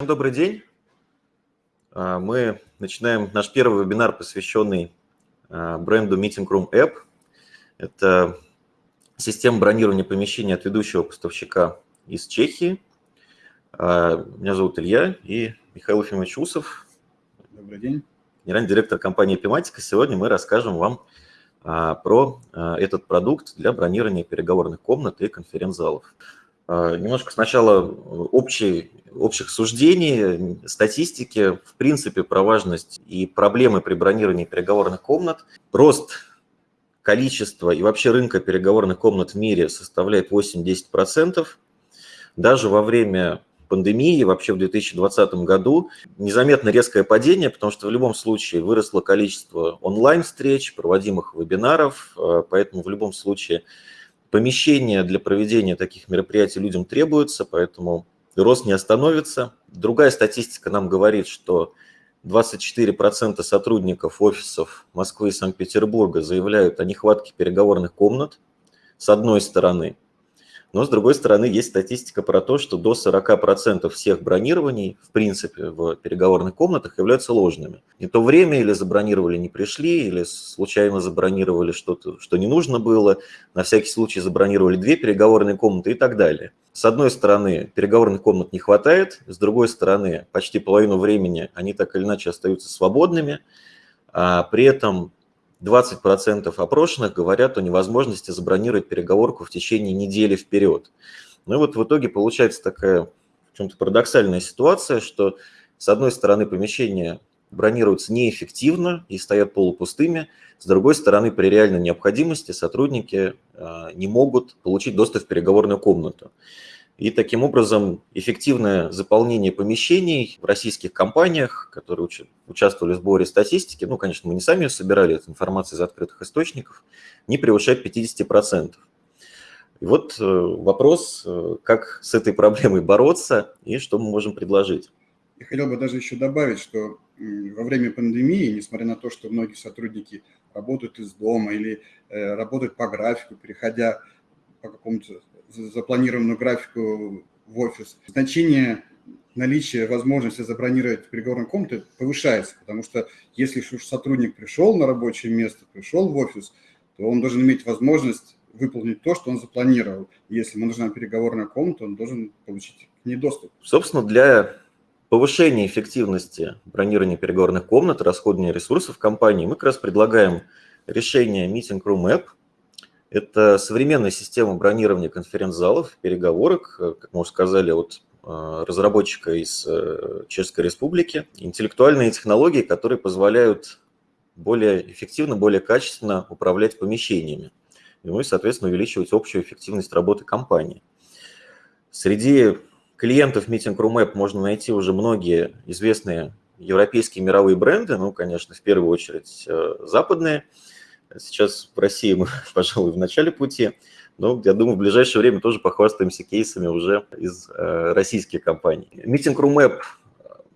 Добрый день. А, мы начинаем наш первый вебинар, посвященный а, бренду Meeting Room App. Это система бронирования помещений от ведущего поставщика из Чехии. А, меня зовут Илья и Михаил Ефимович Усов. Добрый день. Генеральный директор компании Epimatica. Сегодня мы расскажем вам про этот продукт для бронирования переговорных комнат и конференц-залов. Немножко сначала общий общих суждений, статистики, в принципе, про важность и проблемы при бронировании переговорных комнат. Рост количества и вообще рынка переговорных комнат в мире составляет 8-10%. Даже во время пандемии, вообще в 2020 году, незаметно резкое падение, потому что в любом случае выросло количество онлайн-встреч, проводимых вебинаров, э, поэтому в любом случае помещения для проведения таких мероприятий людям требуются, поэтому рост не остановится. Другая статистика нам говорит, что 24% сотрудников офисов Москвы и Санкт-Петербурга заявляют о нехватке переговорных комнат, с одной стороны – но, с другой стороны, есть статистика про то, что до 40% всех бронирований, в принципе, в переговорных комнатах являются ложными. Не то время или забронировали, не пришли, или случайно забронировали что-то, что не нужно было, на всякий случай забронировали две переговорные комнаты и так далее. С одной стороны, переговорных комнат не хватает, с другой стороны, почти половину времени они так или иначе остаются свободными, а при этом 20% опрошенных говорят о невозможности забронировать переговорку в течение недели вперед. Ну и вот в итоге получается такая в чем-то парадоксальная ситуация, что с одной стороны помещения бронируются неэффективно и стоят полупустыми, с другой стороны при реальной необходимости сотрудники а, не могут получить доступ в переговорную комнату. И таким образом эффективное заполнение помещений в российских компаниях, которые участвовали в сборе статистики, ну, конечно, мы не сами собирали, эту информацию из открытых источников, не превышает 50%. И вот э, вопрос, э, как с этой проблемой бороться и что мы можем предложить. Я хотел бы даже еще добавить, что во время пандемии, несмотря на то, что многие сотрудники работают из дома или э, работают по графику, переходя по какому-то запланированную графику в офис, значение наличия возможности забронировать переговорную комнату повышается, потому что если сотрудник пришел на рабочее место, пришел в офис, то он должен иметь возможность выполнить то, что он запланировал. Если ему нужна переговорная комната, он должен получить к ней доступ. Собственно, для повышения эффективности бронирования переговорных комнат, расходования ресурсов компании, мы как раз предлагаем решение Meeting Room App – это современная система бронирования конференц-залов, переговорок, э, как мы уже сказали, от э, разработчика из э, Чешской Республики. Интеллектуальные технологии, которые позволяют более эффективно, более качественно управлять помещениями. Ну и, соответственно, увеличивать общую эффективность работы компании. Среди клиентов Meeting Room App можно найти уже многие известные европейские мировые бренды, ну, конечно, в первую очередь западные – Сейчас в России мы, пожалуй, в начале пути, но я думаю, в ближайшее время тоже похвастаемся кейсами уже из э, российских компаний. Meeting Room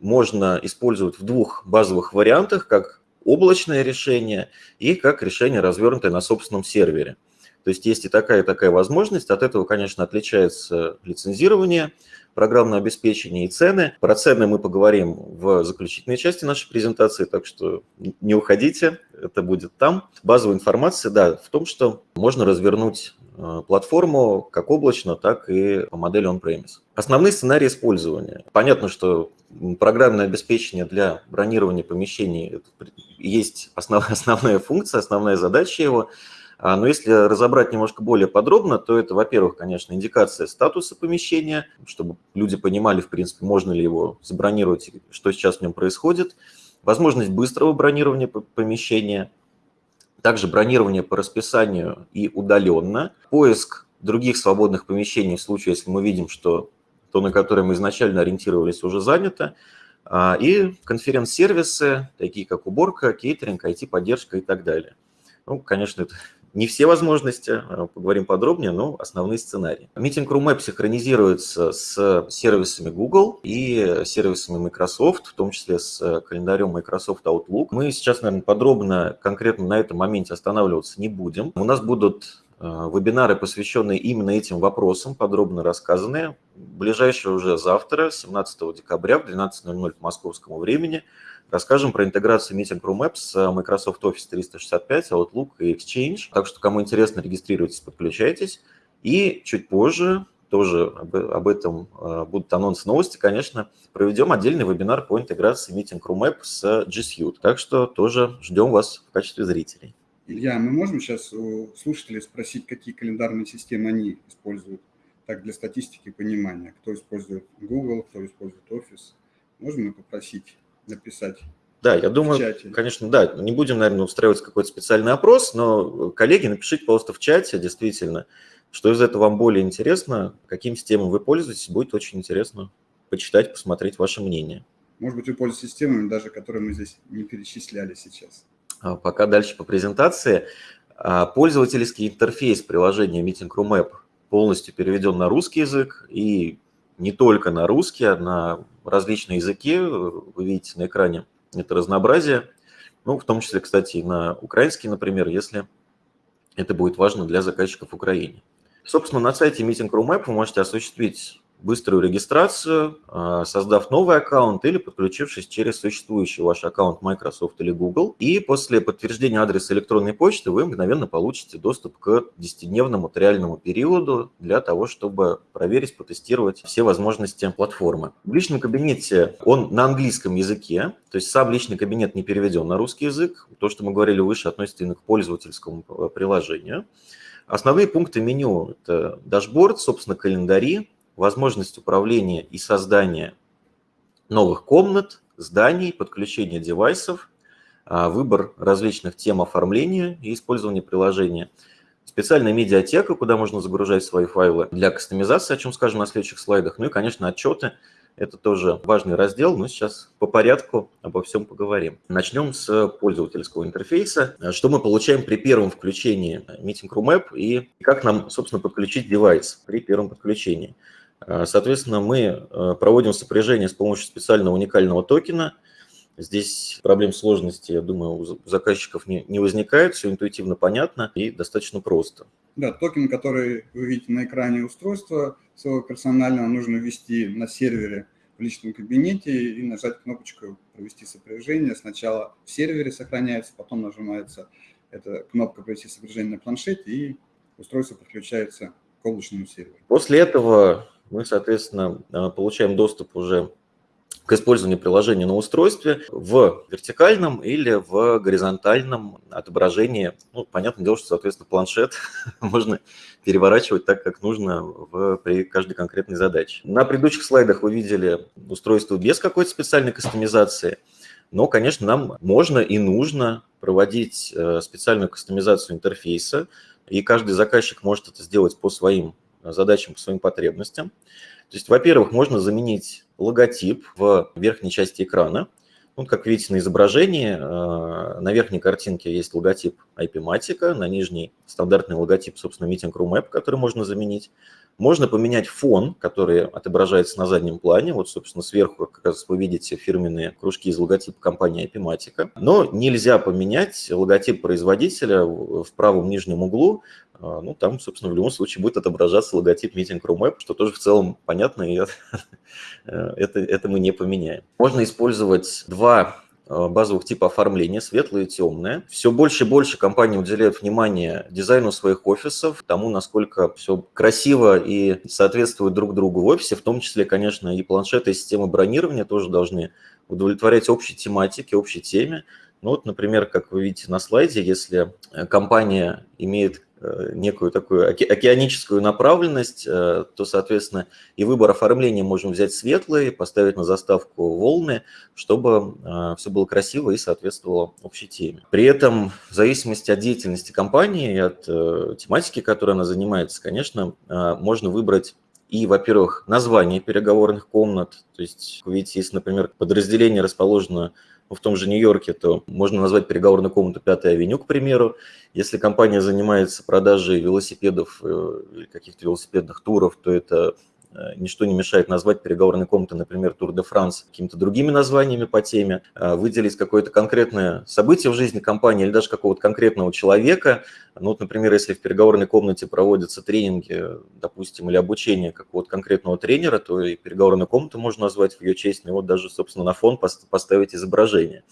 можно использовать в двух базовых вариантах, как облачное решение и как решение, развернутое на собственном сервере. То есть есть и такая, и такая возможность. От этого, конечно, отличается лицензирование, программное обеспечение и цены. Про цены мы поговорим в заключительной части нашей презентации, так что не уходите, это будет там. Базовая информация, да, в том, что можно развернуть э, платформу как облачно, так и по модели on-premise. Основные сценарии использования. Понятно, что программное обеспечение для бронирования помещений есть основ, основная функция, основная задача его – а, но если разобрать немножко более подробно, то это, во-первых, конечно, индикация статуса помещения, чтобы люди понимали, в принципе, можно ли его забронировать, что сейчас в нем происходит. Возможность быстрого бронирования помещения, также бронирование по расписанию и удаленно, поиск других свободных помещений в случае, если мы видим, что то, на которое мы изначально ориентировались, уже занято, а, и конференц-сервисы, такие как уборка, кейтеринг, IT-поддержка и так далее. Ну, конечно, это не все возможности, а, поговорим подробнее, но основные сценарии. Meeting Room App синхронизируется с сервисами Google и сервисами Microsoft, в том числе с календарем Microsoft Outlook. Мы сейчас, наверное, подробно, конкретно на этом моменте останавливаться не будем. У нас будут а, вебинары, посвященные именно этим вопросам, подробно рассказанные. ближайшее уже завтра, 17 декабря в 12.00 по московскому времени, расскажем про интеграцию Meeting Room Apps с Microsoft Office 365, Outlook и Exchange. Так что, кому интересно, регистрируйтесь, подключайтесь. И чуть позже, тоже об, об этом э, будут анонсы новости, конечно, проведем отдельный вебинар по интеграции Meeting Room App с G Suite. Так что тоже ждем вас в качестве зрителей. Илья, мы можем сейчас у слушателей спросить, какие календарные системы они используют? Так, для статистики понимания, кто использует Google, кто использует Office. Можем мы попросить написать да, я думаю, конечно, да, не будем, наверное, устраивать какой-то специальный опрос, но, коллеги, напишите, пожалуйста, в чате, действительно, что из этого вам более интересно, каким системам вы пользуетесь, будет очень интересно почитать, посмотреть ваше мнение. Может быть, вы пользуетесь системами, даже которые мы здесь не перечисляли сейчас. А пока дальше по презентации. А, пользовательский интерфейс приложения Meeting Room App полностью переведен на русский язык и не только на русский, а на различные языки. Вы видите на экране это разнообразие. Ну, в том числе, кстати, и на украинский, например, если это будет важно для заказчиков Украины. Собственно, на сайте Meeting вы можете осуществить быструю регистрацию, а, создав новый аккаунт или подключившись через существующий ваш аккаунт Microsoft или Google. И после подтверждения адреса электронной почты вы мгновенно получите доступ к 10-дневному реальному периоду для того, чтобы проверить, потестировать все возможности платформы. В личном кабинете он на английском языке, то есть сам личный кабинет не переведен на русский язык. То, что мы говорили выше, относится именно к пользовательскому э, приложению. Основные пункты меню – это дашборд, собственно, календари, возможность управления и создания новых комнат, зданий, подключения девайсов, а, выбор различных тем оформления и использования приложения, специальная медиатека, куда можно загружать свои файлы для кастомизации, о чем скажем на следующих слайдах, ну и, конечно, отчеты. Это тоже важный раздел, но сейчас по порядку обо всем поговорим. Начнем с пользовательского интерфейса. Что мы получаем при первом включении Meeting Room App и как нам, собственно, подключить девайс при первом подключении. А, соответственно, мы э, проводим сопряжение с помощью специального уникального токена. Здесь проблем сложности, я думаю, у заказчиков не, не возникает, все интуитивно понятно и достаточно просто. Да, токен, который вы видите на экране устройства своего персонального, нужно ввести на сервере в личном кабинете и нажать кнопочку «Провести сопряжение». Сначала в сервере сохраняется, потом нажимается эта кнопка «Провести сопряжение» на планшете, и устройство подключается к облачному серверу. После этого мы, соответственно, э, получаем доступ уже к использованию приложения на устройстве в вертикальном или в горизонтальном отображении. Ну, понятное дело, что, соответственно, планшет можно переворачивать так, как нужно в, при каждой конкретной задаче. На предыдущих слайдах вы видели устройство без какой-то специальной кастомизации, но, конечно, нам можно и нужно проводить э, специальную кастомизацию интерфейса, и каждый заказчик может это сделать по своим задачам, по своим потребностям. То есть, во-первых, можно заменить логотип в верхней части экрана. Вот, как видите на изображении, э, на верхней картинке есть логотип IP-матика, на нижней стандартный логотип, собственно, Meeting Room App, который можно заменить. Можно поменять фон, который отображается на заднем плане. Вот, собственно, сверху как раз вы видите фирменные кружки из логотипа компании IP-матика. Но нельзя поменять логотип производителя в правом нижнем углу. А, ну, там, собственно, в любом случае будет отображаться логотип Meeting Room App, что тоже в целом понятно, и это, это мы не поменяем. Можно использовать два а, базовых типа оформления, светлое и темное. Все больше и больше компании уделяют внимание дизайну своих офисов, тому, насколько все красиво и соответствует друг другу в офисе, в том числе, конечно, и планшеты, и системы бронирования тоже должны удовлетворять общей тематике, общей теме. Ну вот, например, как вы видите на слайде, если компания имеет Э, некую такую океаническую направленность, э, то, соответственно, и выбор оформления можем взять светлый, поставить на заставку волны, чтобы э, все было красиво и соответствовало общей теме. При этом, в зависимости от деятельности компании и от тематики, которой она занимается, конечно, можно выбрать и, во-первых, название переговорных комнат. То есть, видите, если, например, подразделение расположено в том же Нью-Йорке, то можно назвать переговорную комнату Пятой авеню, к примеру. Если компания занимается продажей велосипедов э, или каких-то велосипедных туров, то это ничто не мешает назвать переговорные комнаты, например, Тур де Франс, какими-то другими названиями по теме, э, выделить какое-то конкретное событие в жизни компании или даже какого-то конкретного человека. Ну, вот, например, если в переговорной комнате проводятся тренинги, допустим, или обучение какого-то конкретного тренера, то и переговорную комнату можно назвать в ее честь, ну, и вот даже, собственно, на фон поставить изображение.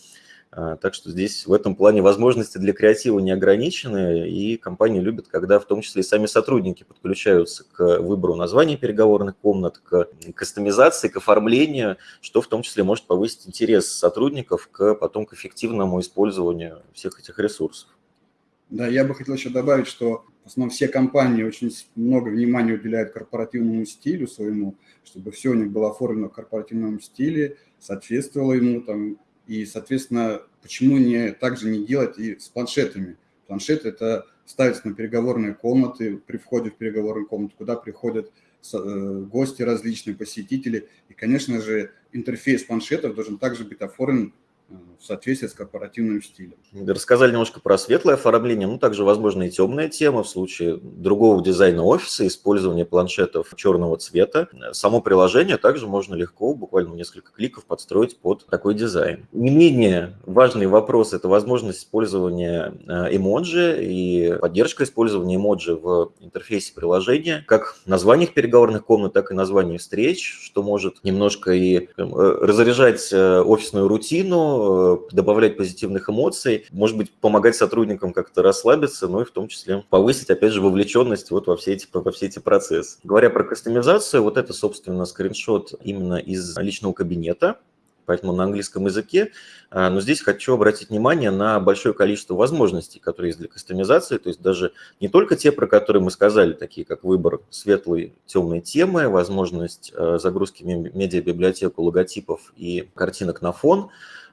А, так что здесь в этом плане возможности для креатива не ограничены, и компании любят, когда в том числе и сами сотрудники подключаются к выбору названий переговорных комнат, к кастомизации, к оформлению, что в том числе может повысить интерес сотрудников к потом к эффективному использованию всех этих ресурсов. Да, я бы хотел еще добавить, что в основном все компании очень много внимания уделяют корпоративному стилю своему, чтобы все у них было оформлено в корпоративном стиле, соответствовало ему, там, и, соответственно, почему не также не делать и с планшетами? Планшет – это ставится на переговорные комнаты, при входе в переговорную комнату, куда приходят э, гости различные, посетители. И, конечно же, интерфейс планшетов должен также быть оформлен в соответствии с корпоративным стилем. Рассказали немножко про светлое оформление, ну также, возможно, и темная тема в случае другого дизайна офиса, использования планшетов черного цвета. Само приложение также можно легко, буквально несколько кликов, подстроить под такой дизайн. Не менее важный вопрос – это возможность использования э, эмоджи и поддержка использования эмоджи в интерфейсе приложения, как в названиях переговорных комнат, так и названиях встреч, что может немножко и э, разряжать э, офисную рутину, Э, добавлять позитивных эмоций, может быть, помогать сотрудникам как-то расслабиться, ну и в том числе повысить, опять же, вовлеченность вот во все эти, во все эти процессы. Говоря про кастомизацию, вот это, собственно, скриншот именно из личного кабинета, поэтому на английском языке. А, но здесь хочу обратить внимание на большое количество возможностей, которые есть для кастомизации, то есть даже не только те, про которые мы сказали, такие как выбор светлой, темной темы, возможность э, загрузки медиабиблиотеку логотипов и картинок на фон,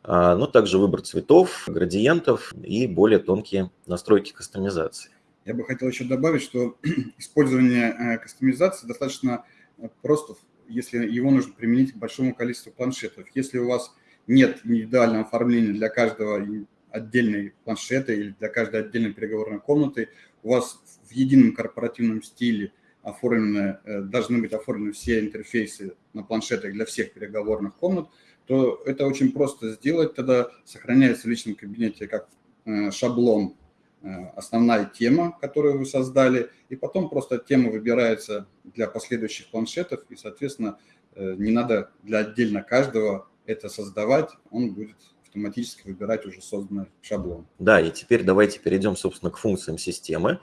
но также выбор цветов, градиентов и более тонкие настройки кастомизации. Я бы хотел еще добавить, что использование э, кастомизации достаточно э, просто, если его нужно применить к большому количеству планшетов. Если у вас нет индивидуального оформления для каждого отдельной планшета или для каждой отдельной переговорной комнаты, у вас в едином корпоративном стиле оформлены, э, должны быть оформлены все интерфейсы на планшетах для всех переговорных комнат, то это очень просто сделать. Тогда сохраняется в личном кабинете как э, шаблон э, основная тема, которую вы создали, и потом просто тема выбирается для последующих планшетов, и, соответственно, э, не надо для отдельно каждого это создавать, он будет автоматически выбирать уже созданный шаблон. Да, и теперь давайте перейдем, собственно, к функциям системы.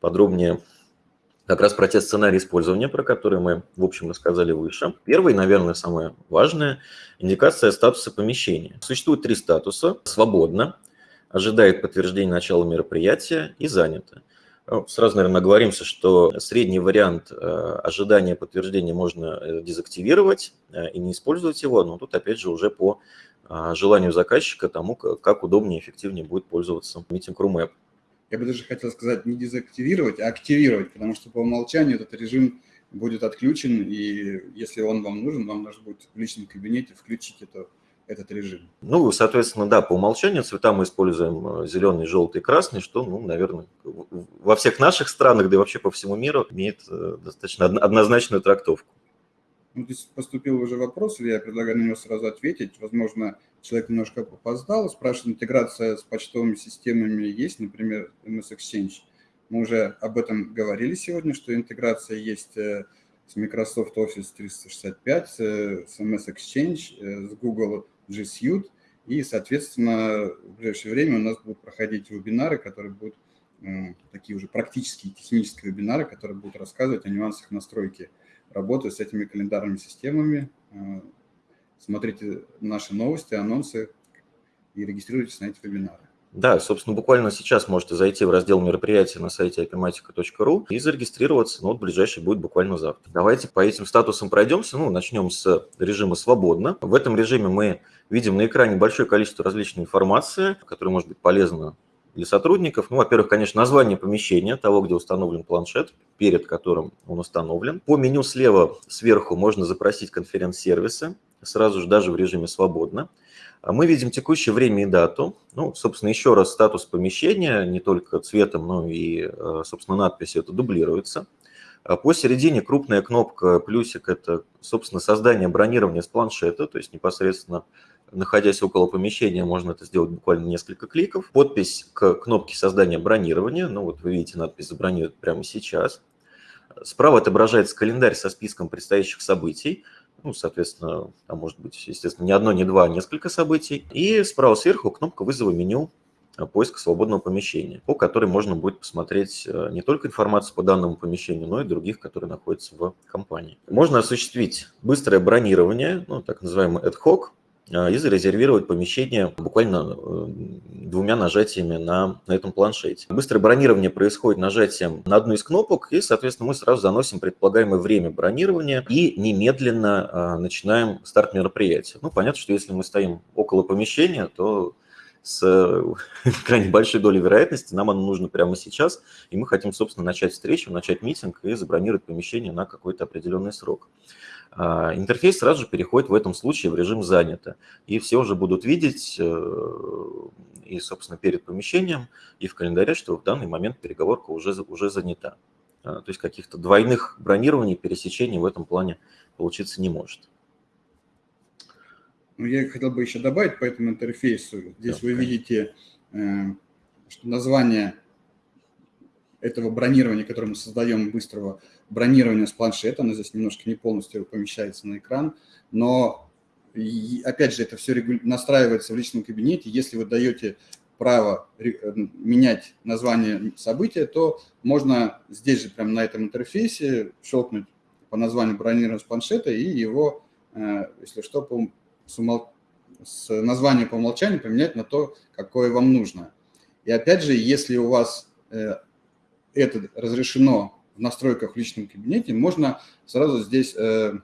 Подробнее как раз про те сценарии использования, про которые мы, в общем, рассказали выше. Первый, наверное, самое важное – индикация статуса помещения. Существует три статуса – свободно, ожидает подтверждения начала мероприятия и занято. Ну, сразу, наверное, оговоримся, что средний вариант э, ожидания подтверждения можно э, дезактивировать э, и не использовать его, но тут, опять же, уже по желанию заказчика, тому, как удобнее и эффективнее будет пользоваться Meeting Room App я бы даже хотел сказать, не дезактивировать, а активировать, потому что по умолчанию этот режим будет отключен, и если он вам нужен, вам нужно будет в личном кабинете включить это, этот режим. Ну, соответственно, да, по умолчанию цвета мы используем э, зеленый, желтый, красный, что, ну, наверное, во всех наших странах, да и вообще по всему миру имеет э, достаточно однозначную трактовку. Ну, здесь поступил уже вопрос, я предлагаю на него сразу ответить. Возможно, человек немножко опоздал, спрашивает, интеграция с почтовыми системами есть, например, MS Exchange. Мы уже об этом говорили сегодня, что интеграция есть э, с Microsoft Office 365, э, с MS Exchange, э, с Google G Suite. И, соответственно, в ближайшее время у нас будут проходить вебинары, которые будут такие уже практические технические вебинары, которые будут рассказывать о нюансах настройки работы с этими календарными системами, смотрите наши новости, анонсы и регистрируйтесь на эти вебинары. Да, собственно, буквально сейчас можете зайти в раздел мероприятия на сайте apimatica.ru и зарегистрироваться, ну, вот ближайший будет буквально завтра. Давайте по этим статусам пройдемся, ну, начнем с режима «Свободно». В этом режиме мы видим на экране большое количество различной информации, которая может быть полезна для сотрудников. Ну, во-первых, конечно, название помещения, того, где установлен планшет, перед которым он установлен. По меню слева сверху можно запросить конференц-сервисы, сразу же даже в режиме «Свободно». А мы видим текущее время и дату. Ну, собственно, еще раз статус помещения, не только цветом, но и, э, собственно, надписью это дублируется. Посередине крупная кнопка плюсик – это, собственно, создание бронирования с планшета, то есть непосредственно находясь около помещения, можно это сделать буквально несколько кликов. Подпись к кнопке создания бронирования, ну вот вы видите надпись «Забронировать прямо сейчас». Справа отображается календарь со списком предстоящих событий. Ну, соответственно, там может быть, естественно, не одно, не два, а несколько событий. И справа сверху кнопка вызова меню поиска свободного помещения, по которой можно будет посмотреть э, не только информацию по данному помещению, но и других, которые находятся в компании. Можно осуществить быстрое бронирование, ну, так называемый ad hoc, и зарезервировать помещение буквально э, двумя нажатиями на, на этом планшете. Быстрое бронирование происходит нажатием на одну из кнопок, и, соответственно, мы сразу заносим предполагаемое время бронирования и немедленно а, начинаем старт мероприятия. Ну, понятно, что если мы стоим около помещения, то с крайне большой долей вероятности нам оно нужно прямо сейчас, и мы хотим, собственно, начать встречу, начать митинг и забронировать помещение на какой-то определенный срок. А, интерфейс сразу же переходит в этом случае в режим «Занято». И все уже будут видеть э, и, собственно, перед помещением, и в календаре, что в данный момент переговорка уже, уже занята. А, то есть каких-то двойных бронирований, пересечений в этом плане получиться не может. Ну, я хотел бы еще добавить по этому интерфейсу. Здесь да, вы конечно. видите, э, что название этого бронирования, которое мы создаем, быстрого бронирования с планшета, оно здесь немножко не полностью помещается на экран, но опять же это все настраивается в личном кабинете. Если вы даете право э, менять название события, то можно здесь же прямо на этом интерфейсе щелкнуть по названию бронирования с планшета и его, э, если что, по, с, умол... с названием по умолчанию поменять на то, какое вам нужно. И опять же, если у вас э, это разрешено в настройках в личном кабинете, можно сразу здесь э,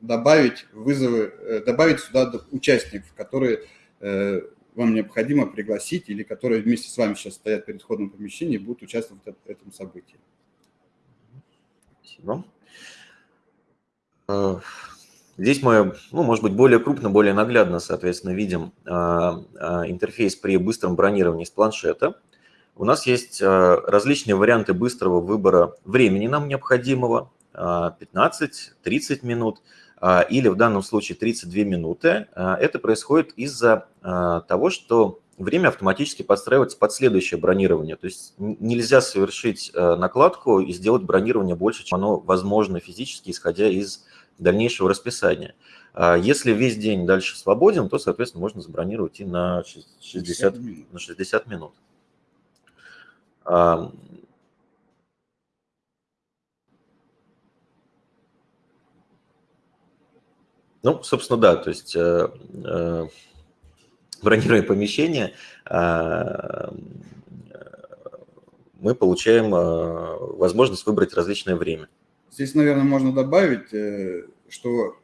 добавить вызовы, э, добавить сюда участников, которые э, вам необходимо пригласить или которые вместе с вами сейчас стоят перед входом в помещение и будут участвовать в этом событии. Спасибо. Здесь мы, ну, может быть, более крупно, более наглядно, соответственно, видим интерфейс при быстром бронировании с планшета. У нас есть э, различные варианты быстрого выбора времени нам необходимого, 15-30 э, минут э, или в данном случае 32 минуты. Это происходит из-за того, что время автоматически подстраивается под следующее бронирование. То есть нельзя совершить накладку и сделать бронирование больше, чем оно возможно физически, исходя из дальнейшего расписания. Если весь день дальше свободен, то, соответственно, можно забронировать и на 60, на 60 минут. Ну, собственно, да, то есть э, э, бронируя помещение, а, мы получаем а, возможность выбрать различное время. Здесь, наверное, можно добавить, э, что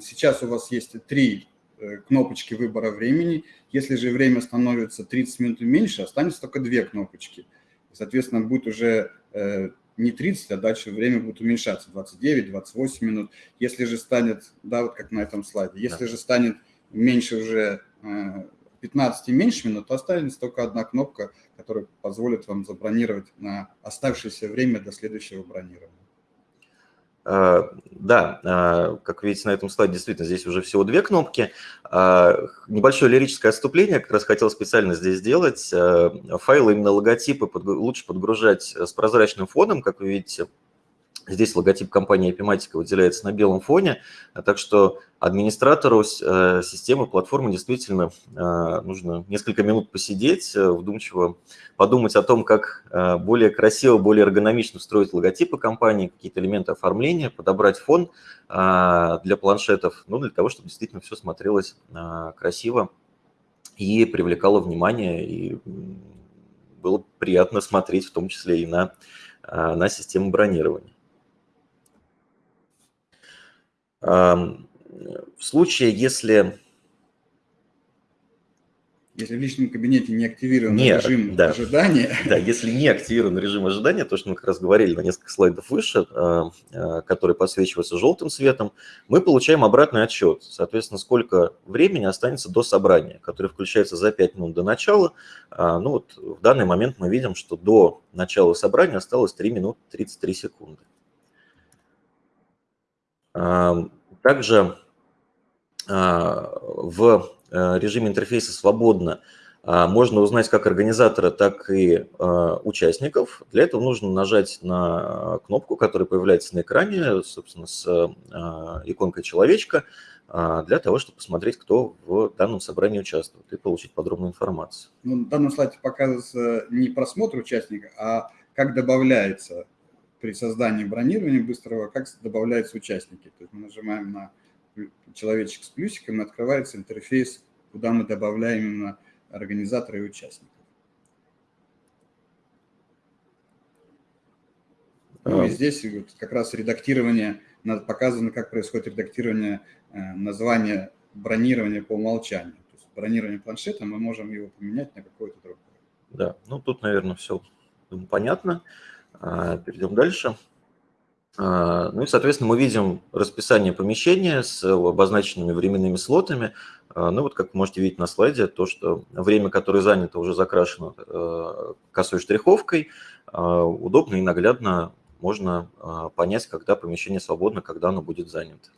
сейчас у вас есть три кнопочки выбора времени. Если же время становится 30 минут меньше, останется только две кнопочки – Соответственно, будет уже э, не 30, а дальше время будет уменьшаться, 29, 28 минут. Если же станет, да, вот как на этом слайде, если да. же станет меньше уже 15 э, и меньше минут, то останется только одна кнопка, которая позволит вам забронировать на оставшееся время до следующего бронирования. А, да, а, как видите на этом слайде, действительно, здесь уже всего две кнопки. А, небольшое лирическое отступление, как раз хотел специально здесь сделать. Файлы, именно логотипы лучше подгружать с прозрачным фоном, как вы видите, Здесь логотип компании Epimatica выделяется на белом фоне, а так что администратору э, системы, платформы действительно э, нужно несколько минут посидеть, э, вдумчиво подумать о том, как более красиво, более эргономично строить логотипы компании, какие-то элементы оформления, подобрать фон для планшетов, ну, для того, чтобы действительно все смотрелось красиво и привлекало внимание, и было приятно смотреть в том числе и на, на систему бронирования. В случае, если если в личном кабинете не активирован не, режим да. ожидания. Да, если не активирован режим ожидания, то, что мы как раз говорили на несколько слайдов выше, а, который подсвечивается желтым цветом, мы получаем обратный отчет. Соответственно, сколько времени останется до собрания, которое включается за 5 минут до начала. А, ну вот в данный момент мы видим, что до начала собрания осталось 3 минуты 33 секунды. Также в Э, режиме интерфейса свободно, а, можно узнать как организатора, так и а, участников. Для этого нужно нажать на кнопку, которая появляется на экране, собственно, с а, иконкой человечка, для того, чтобы посмотреть, кто в данном собрании участвует и получить подробную информацию. Ну, в данном слайде показывается не просмотр участника, а как добавляется при создании бронирования быстрого, как добавляются участники. То есть мы нажимаем на человечек с плюсиком, и открывается интерфейс, куда мы добавляем именно организатора и участников. Ну и здесь вот как раз редактирование, показано, как происходит редактирование э, названия бронирования по умолчанию. То есть бронирование планшета мы можем его поменять на какое-то другое. Да, ну тут, наверное, все понятно. А, перейдем дальше. А, ну и, соответственно, мы видим расписание помещения с обозначенными временными слотами. А, ну вот, как можете видеть на слайде, то, что время, которое занято, уже закрашено э, косой штриховкой. Удобно и наглядно можно понять, когда помещение свободно, когда оно будет занято.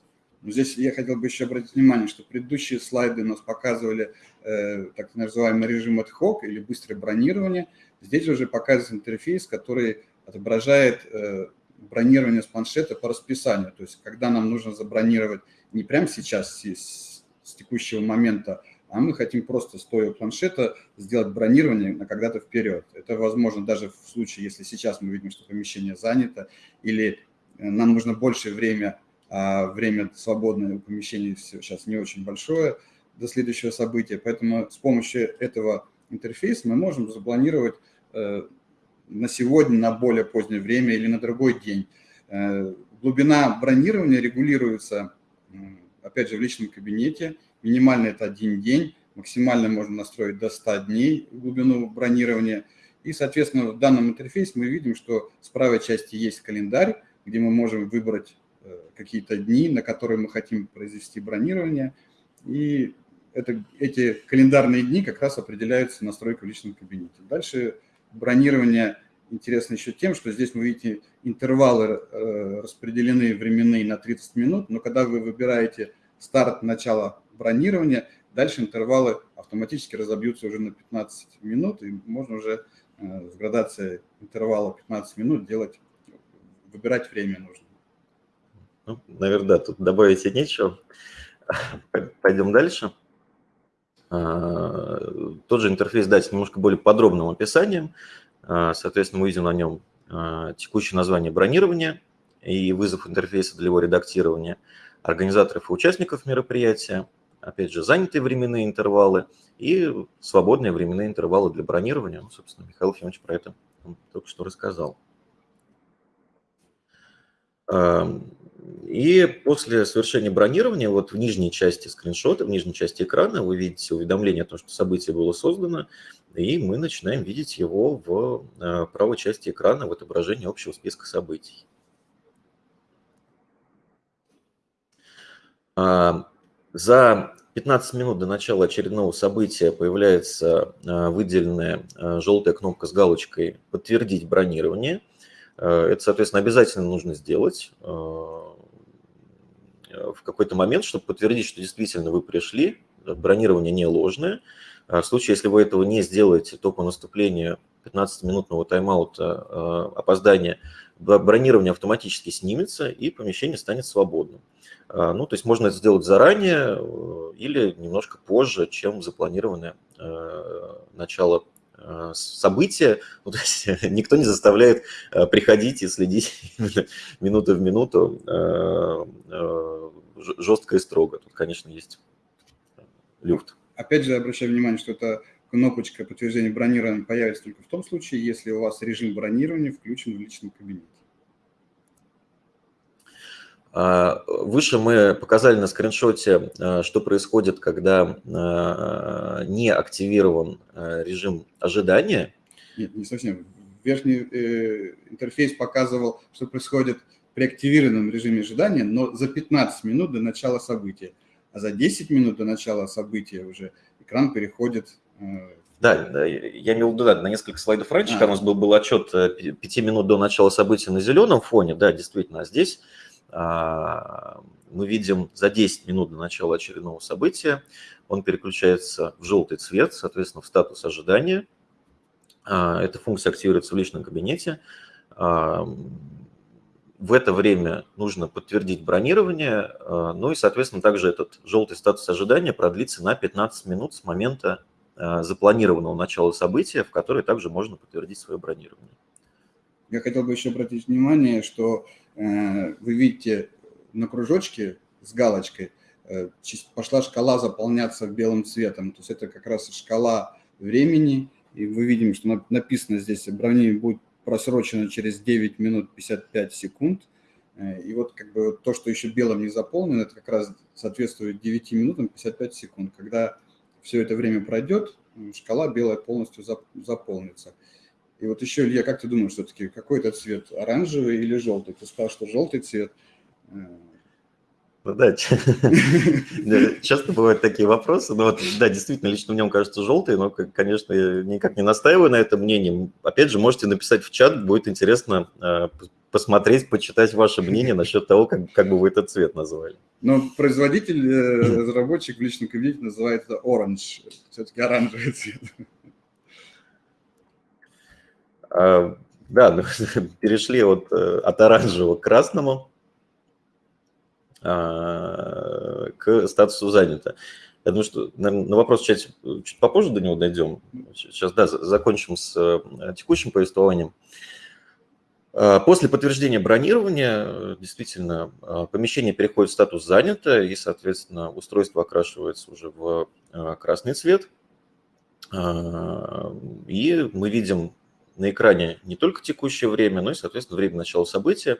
Ну, здесь я хотел бы еще обратить внимание, что предыдущие слайды у нас показывали э, так называемый режим ad hoc или быстрое бронирование. Здесь уже показывается интерфейс, который отображает э, бронирование с планшета по расписанию. То есть когда нам нужно забронировать не прямо сейчас, с, с текущего момента, а мы хотим просто стоя планшета сделать бронирование на когда-то вперед. Это возможно даже в случае, если сейчас мы видим, что помещение занято, или э, нам нужно больше время, а время свободное у помещения сейчас не очень большое до следующего события. Поэтому с помощью этого интерфейса мы можем запланировать э, на сегодня, на более позднее время или на другой день. Э, глубина бронирования регулируется, опять же, в личном кабинете. Минимально это один день, максимально можно настроить до 100 дней глубину бронирования. И, соответственно, в данном интерфейсе мы видим, что с правой части есть календарь, где мы можем выбрать э, какие-то дни, на которые мы хотим произвести бронирование. И это, эти календарные дни как раз определяются настройкой в личном кабинете. Дальше бронирование интересно еще тем, что здесь вы видите интервалы э, распределены временные на 30 минут, но когда вы выбираете старт, начало бронирования, дальше интервалы автоматически разобьются уже на 15 минут, и можно уже э, с градацией интервала 15 минут делать, выбирать время нужно. Ну, наверное, да, тут добавить нечего. Пойдем дальше. А, тот же интерфейс дать немножко более подробным описанием. А, соответственно, мы видим на нем а, текущее название бронирования и вызов интерфейса для его редактирования, организаторов и участников мероприятия, опять же, занятые временные интервалы и свободные временные интервалы для бронирования. Ну, собственно, Михаил Ефимович про это только что рассказал. И после совершения бронирования, вот в нижней части скриншота, в нижней части экрана вы видите уведомление о том, что событие было создано, и мы начинаем видеть его в э, правой части экрана в отображении общего списка событий. А, за 15 минут до начала очередного события появляется э, выделенная э, желтая кнопка с галочкой «Подтвердить бронирование». Это, соответственно, обязательно нужно сделать в какой-то момент, чтобы подтвердить, что действительно вы пришли, бронирование не ложное. А в случае, если вы этого не сделаете, то по наступлению 15-минутного тайм-аута а, опоздания бронирование автоматически снимется и помещение станет свободным. А, ну, то есть можно это сделать заранее э, или немножко позже, чем запланированное э, начало э, события. Ну, то есть никто не заставляет приходить и следить минуту в минуту жестко и строго. Тут, конечно, есть люфт. Опять же, обращаю внимание, что эта кнопочка подтверждения бронирования появится только в том случае, если у вас режим бронирования включен в личном кабинете. А, выше мы показали на скриншоте, а, что происходит, когда а, не активирован режим ожидания. Нет, не совсем. Верхний э, интерфейс показывал, что происходит при активированном режиме ожидания, но за 15 минут до начала события. А за 10 минут до начала события уже экран переходит э, да, я имел в виду, да, на несколько слайдов раньше, а. когда у нас был, был отчет 5 э, минут до начала события на зеленом фоне, да, действительно, а здесь мы видим за 10 минут до начала очередного события он переключается в желтый цвет, соответственно, в статус ожидания. А, эта функция активируется в личном кабинете. А, в это время нужно подтвердить бронирование, ну и, соответственно, также этот желтый статус ожидания продлится на 15 минут с момента запланированного начала события, в которое также можно подтвердить свое бронирование. Я хотел бы еще обратить внимание, что вы видите на кружочке с галочкой э, пошла шкала заполняться белым цветом. То есть это как раз шкала времени. И мы видим, что написано здесь, бронирование будет просрочено через 9 минут 55 секунд. Э, и вот как бы то, что еще белым не заполнено, это как раз соответствует 9 минутам 55 секунд. Когда все это время пройдет, шкала белая полностью заполнится. И вот еще, Илья, как ты думаешь, все-таки какой это цвет, оранжевый или желтый? Ты сказал, что желтый цвет. Ну да, часто бывают такие вопросы. Но вот, да, действительно, лично мне он кажется желтый, но, конечно, я никак не настаиваю на этом мнении. Опять же, можете написать в чат, будет интересно э, посмотреть, почитать ваше мнение насчет того, как, как бы вы этот цвет назвали. Но производитель, э, разработчик в личном кабинете называет это orange, все-таки оранжевый цвет. А, да, ну, перешли от, э, от оранжевого к красному а, к статусу занято. Я думаю, что на вопрос чуть, чуть попозже до него дойдем. Сейчас, да, закончим с э, текущим повествованием. А, после подтверждения бронирования действительно помещение переходит в статус занято, и, соответственно, устройство окрашивается уже в красный цвет. И мы видим на экране не только текущее время, но и, соответственно, время начала события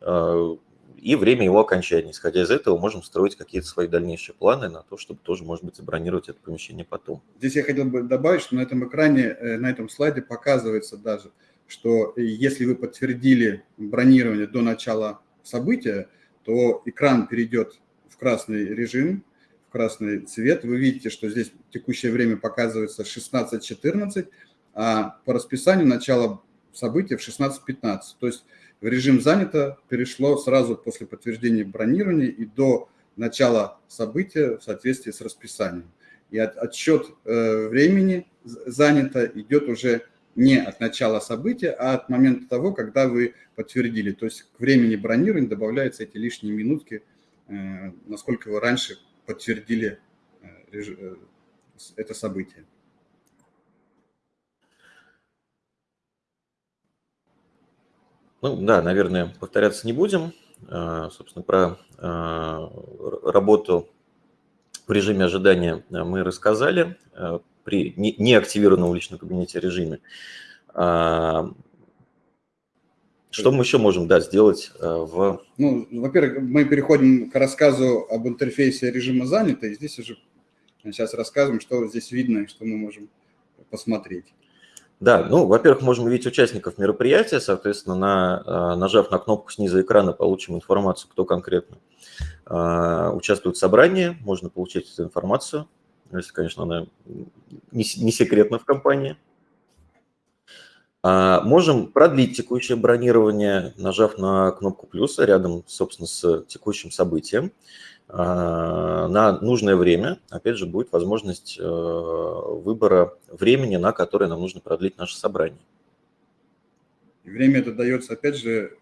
э, и время его окончания. Исходя из этого, можем строить какие-то свои дальнейшие планы на то, чтобы тоже, может быть, забронировать это помещение потом. Здесь я хотел бы добавить, что на этом экране, э, на этом слайде показывается даже, что если вы подтвердили бронирование до начала события, то экран перейдет в красный режим, в красный цвет. Вы видите, что здесь текущее время показывается 16.14, а по расписанию начало события в 16.15. То есть в режим занято перешло сразу после подтверждения бронирования и до начала события в соответствии с расписанием. И от, отсчет э, времени занято идет уже не от начала события, а от момента того, когда вы подтвердили. То есть к времени бронирования добавляются эти лишние минутки, э, насколько вы раньше подтвердили э, э это событие. Ну да, наверное, повторяться не будем. А, собственно, про а, работу в режиме ожидания мы рассказали а, при неактивированном в личном кабинете режиме. Что мы еще можем да, сделать в... Ну, во-первых, мы переходим к рассказу об интерфейсе режима занято, и здесь уже сейчас рассказываем, что здесь видно и что мы можем посмотреть. Да, ну, во-первых, можем увидеть участников мероприятия, соответственно, на, а, нажав на кнопку снизу экрана, получим информацию, кто конкретно а, участвует в собрании, можно получить эту информацию, если, конечно, она не, не секретна в компании. А, можем продлить текущее бронирование, нажав на кнопку плюса рядом, собственно, с текущим событием. А, на нужное время, опять же, будет возможность э, выбора времени, на которое нам нужно продлить наше собрание. время это дается, опять же,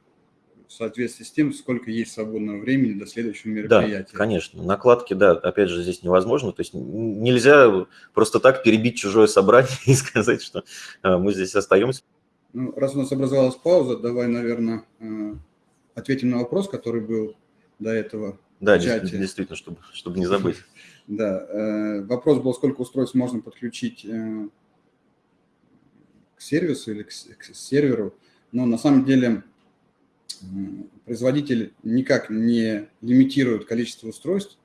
в соответствии с тем, сколько есть свободного времени до следующего мероприятия. Да, конечно. Накладки, да, опять же, здесь невозможно. То есть нельзя просто так перебить чужое собрание и сказать, что э, мы здесь остаемся. Ну, раз у нас образовалась пауза, давай, наверное, э, ответим на вопрос, который был до этого да, чате. действительно, чтобы, чтобы не забыть. Да, э, вопрос был, сколько устройств можно подключить э, к сервису или к, к серверу. Но на самом деле производитель никак не лимитирует количество устройств,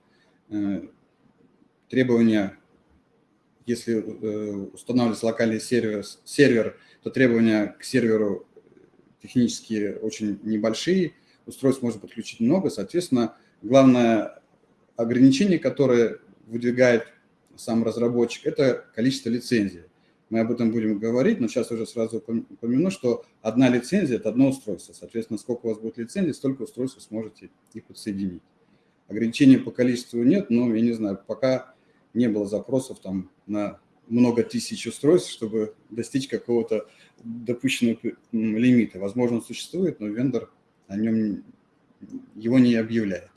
требования, если устанавливается локальный сервер, сервер, то требования к серверу технически очень небольшие, устройств можно подключить много, соответственно, главное ограничение, которое выдвигает сам разработчик, это количество лицензий. Мы об этом будем говорить, но сейчас уже сразу упомяну, что одна лицензия – это одно устройство. Соответственно, сколько у вас будет лицензий, столько устройств вы сможете и подсоединить. Ограничений по количеству нет, но, я не знаю, пока не было запросов там на много тысяч устройств, чтобы достичь какого-то допущенного лимита. Возможно, он существует, но вендор о нем его не объявляет.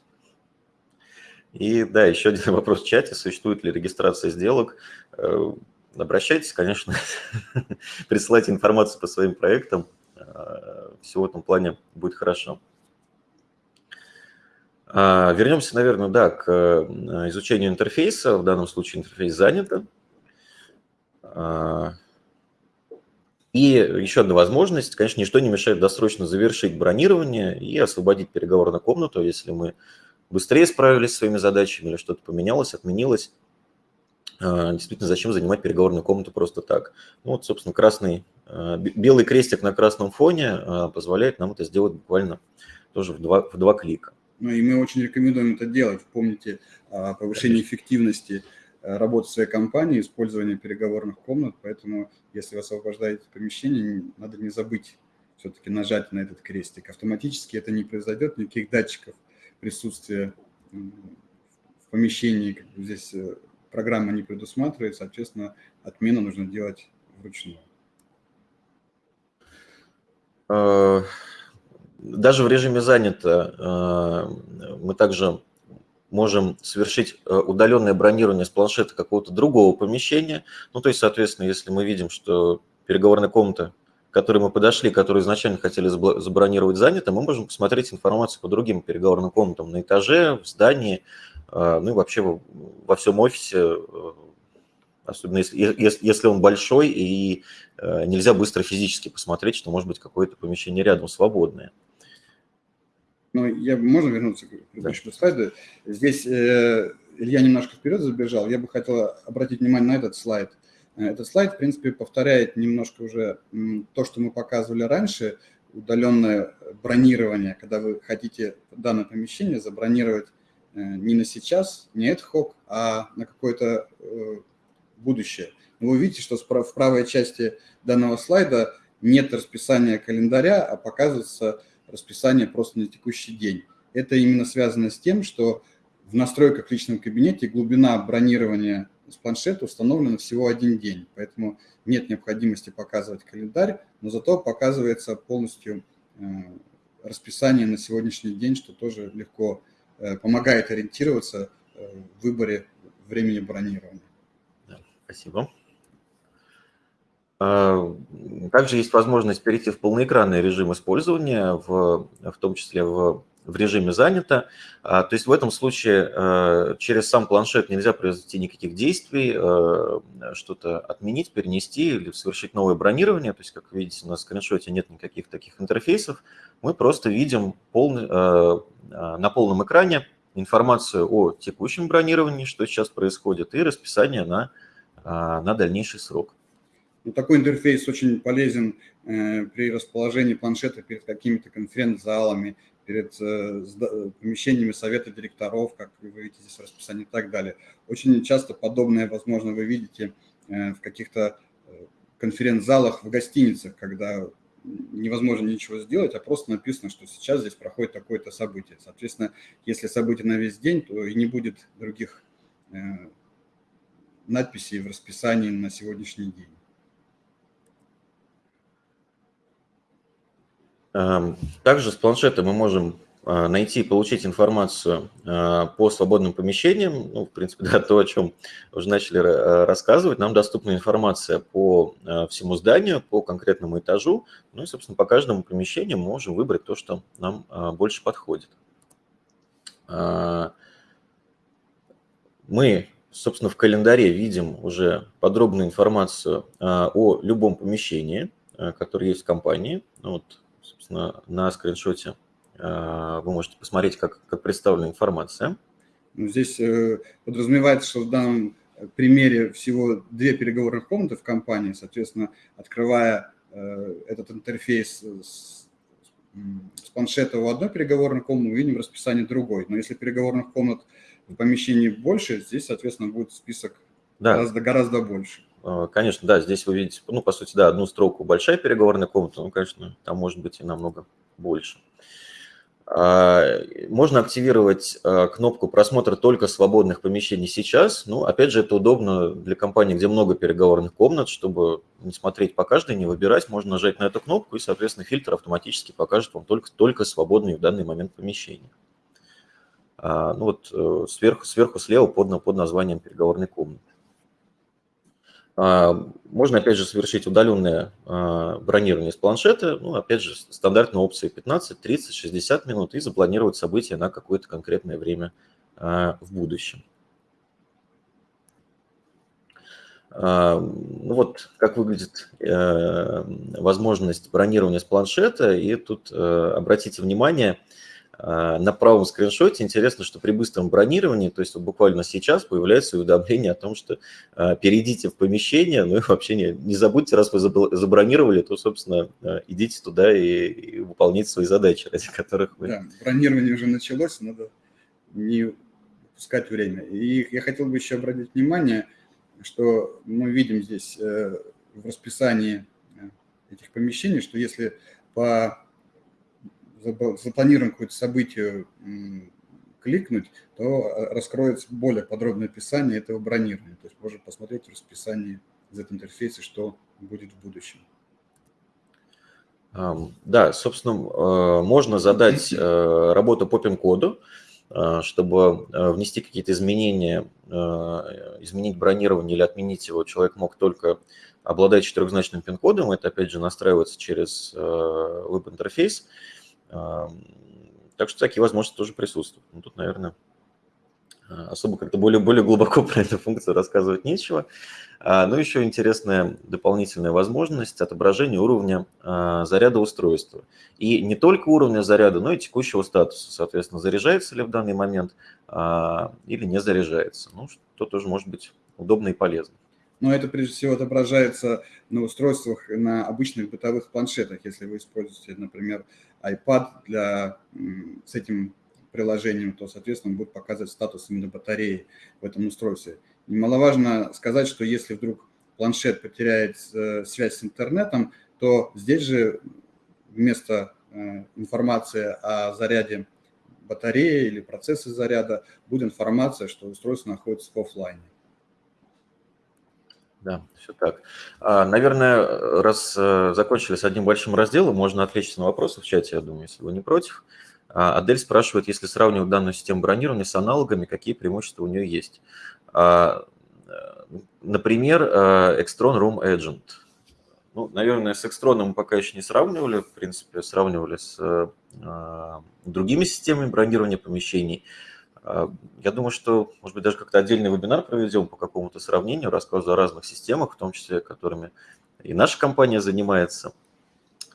И да, еще один вопрос в чате. Существует ли регистрация сделок? Э, обращайтесь, конечно, присылайте информацию по своим проектам. Э, Все в этом плане будет хорошо. А, вернемся, наверное, да, к э, изучению интерфейса. В данном случае интерфейс занято. А, и еще одна возможность, конечно, ничто не мешает досрочно завершить бронирование и освободить переговорную комнату, если мы быстрее справились с своими задачами или что-то поменялось, отменилось. А, действительно, зачем занимать переговорную комнату просто так? Ну, вот, собственно, красный, а, белый крестик на красном фоне позволяет нам это сделать буквально тоже в два, в два клика. Ну и мы очень рекомендуем это делать. Помните о повышении эффективности работы своей компании, использование переговорных комнат, поэтому если вы освобождаете помещение, надо не забыть все-таки нажать на этот крестик. Автоматически это не произойдет, никаких датчиков присутствия в помещении как бы здесь э, программа не предусматривает, соответственно, отмену нужно делать вручную. Э, даже в режиме занято мы также можем совершить э, удаленное бронирование с планшета какого-то другого помещения. Ну, то есть, соответственно, если мы видим, что переговорная комната, к которой мы подошли, которую изначально хотели забронировать, занята, мы можем посмотреть информацию по другим переговорным комнатам на этаже, в здании, э, ну и вообще во всем офисе, э, особенно если, если он большой и нельзя быстро физически посмотреть, что может быть какое-то помещение рядом свободное. Ну, я, можно вернуться к предыдущему да. слайду? Здесь э, Илья немножко вперед забежал. Я бы хотел обратить внимание на этот слайд. Э, этот слайд, в принципе, повторяет немножко уже то, что мы показывали раньше, удаленное бронирование, когда вы хотите данное помещение забронировать э, не на сейчас, не ad hoc, а на какое-то э, будущее. Вы видите, что в правой части данного слайда нет расписания календаря, а показывается расписание просто на текущий день. Это именно связано с тем, что в настройках в личном кабинете глубина бронирования с планшета установлена всего один день, поэтому нет необходимости показывать календарь, но зато показывается полностью э, расписание на сегодняшний день, что тоже легко э, помогает ориентироваться э, в выборе времени бронирования. спасибо. Также есть возможность перейти в полноэкранный режим использования, в, в том числе в, в режиме «Занято». А, то есть в этом случае а, через сам планшет нельзя произвести никаких действий, что-то отменить, перенести или совершить новое бронирование. То есть, как видите, на скриншоте нет никаких таких интерфейсов. Мы просто видим полный, на полном экране информацию о текущем бронировании, что сейчас происходит, и расписание на, на дальнейший срок. Ну, такой интерфейс очень полезен э, при расположении планшета перед какими-то конференц-залами, перед э, помещениями совета директоров, как вы видите здесь расписание и так далее. Очень часто подобное, возможно, вы видите э, в каких-то конференц-залах в гостиницах, когда невозможно ничего сделать, а просто написано, что сейчас здесь проходит такое-то событие. Соответственно, если событие на весь день, то и не будет других надписей в расписании на сегодняшний день. Также с планшета мы можем э, найти и получить информацию э, по свободным помещениям. Ну, в принципе, да, то, о чем уже начали э, рассказывать. Нам доступна информация по всему зданию, по конкретному этажу. Ну и, собственно, по каждому помещению мы можем выбрать то, что нам больше подходит. Мы, собственно, в календаре видим уже подробную информацию о любом помещении, которое есть в компании. Ну вот собственно, на скриншоте вы можете посмотреть, как, как представлена информация. Ну, здесь подразумевается, что в данном примере всего две переговорных комнаты в компании, соответственно, открывая этот интерфейс с, с планшета в одной переговорной комнате, мы видим расписание другой. Но если переговорных комнат в помещении больше, здесь, соответственно, будет список да. гораздо, гораздо больше. А, конечно, да, здесь вы видите, ну, по сути, да, одну строку большая переговорная комната, ну, конечно, там может быть и намного больше. А, можно активировать а, кнопку просмотра только свободных помещений сейчас. Ну, опять же, это удобно для компаний, где много переговорных комнат, чтобы не смотреть по каждой, не выбирать. Можно нажать на эту кнопку, и, соответственно, фильтр автоматически покажет вам только, только свободные в данный момент помещения. Ну вот э, сверху, сверху слева под, под названием переговорной комнаты. Можно, опять же, совершить удаленное а, бронирование с планшета, ну, опять же, стандартные опции 15, 30, 60 минут и запланировать события на какое-то конкретное время а, в будущем. А, ну вот как выглядит э, возможность бронирования с планшета. И тут э, обратите внимание, а, на правом скриншоте интересно, что при быстром бронировании, то есть вот буквально сейчас появляется уведомление о том, что а, перейдите в помещение, ну и вообще не, не забудьте, раз вы забронировали, то, собственно, а, идите туда и, и выполните свои задачи, ради которых вы... Да, бронирование уже началось, надо не пускать время. И я хотел бы еще обратить внимание, что мы видим здесь э, в расписании э, этих помещений, что если по запланируем какое-то событие кликнуть, то э, раскроется более подробное описание этого бронирования. То есть можно посмотреть в расписании Z-интерфейса, что будет в будущем. Да, собственно, э, можно задать э, работу по пин-коду, чтобы внести какие-то изменения, изменить бронирование или отменить его, человек мог только обладать четырехзначным пин-кодом. Это, опять же, настраивается через веб-интерфейс. Так что такие возможности тоже присутствуют. Ну, тут, наверное, а, особо как-то более, более глубоко про эту функцию рассказывать нечего. А, Но ну, еще интересная дополнительная возможность отображения уровня а, заряда устройства. И не только уровня заряда, но и текущего статуса. Соответственно, заряжается ли в данный момент или не заряжается. Ну, что тоже может быть удобно и полезно но это прежде всего отображается на устройствах, на обычных бытовых планшетах. Если вы используете, например, iPad для, с этим приложением, то, соответственно, будет показывать статус именно батареи в этом устройстве. Немаловажно сказать, что если вдруг планшет потеряет э, связь с интернетом, то здесь же вместо э, информации о заряде батареи или процессе заряда будет информация, что устройство находится в офлайне. Да, все так. А, наверное, раз э, закончили с одним большим разделом, можно отвлечься на вопросы в чате, я думаю, если вы не против. А, Адель спрашивает, если сравнивать данную систему бронирования с аналогами, какие преимущества у нее есть? А, э, например, э, Extron Room Agent. Ну, наверное, с Extron мы пока еще не сравнивали, в принципе, сравнивали с другими системами бронирования помещений. А, я думаю, что, может быть, даже как-то отдельный вебинар проведем по какому-то сравнению, рассказу о разных системах, в том числе, которыми и наша компания занимается.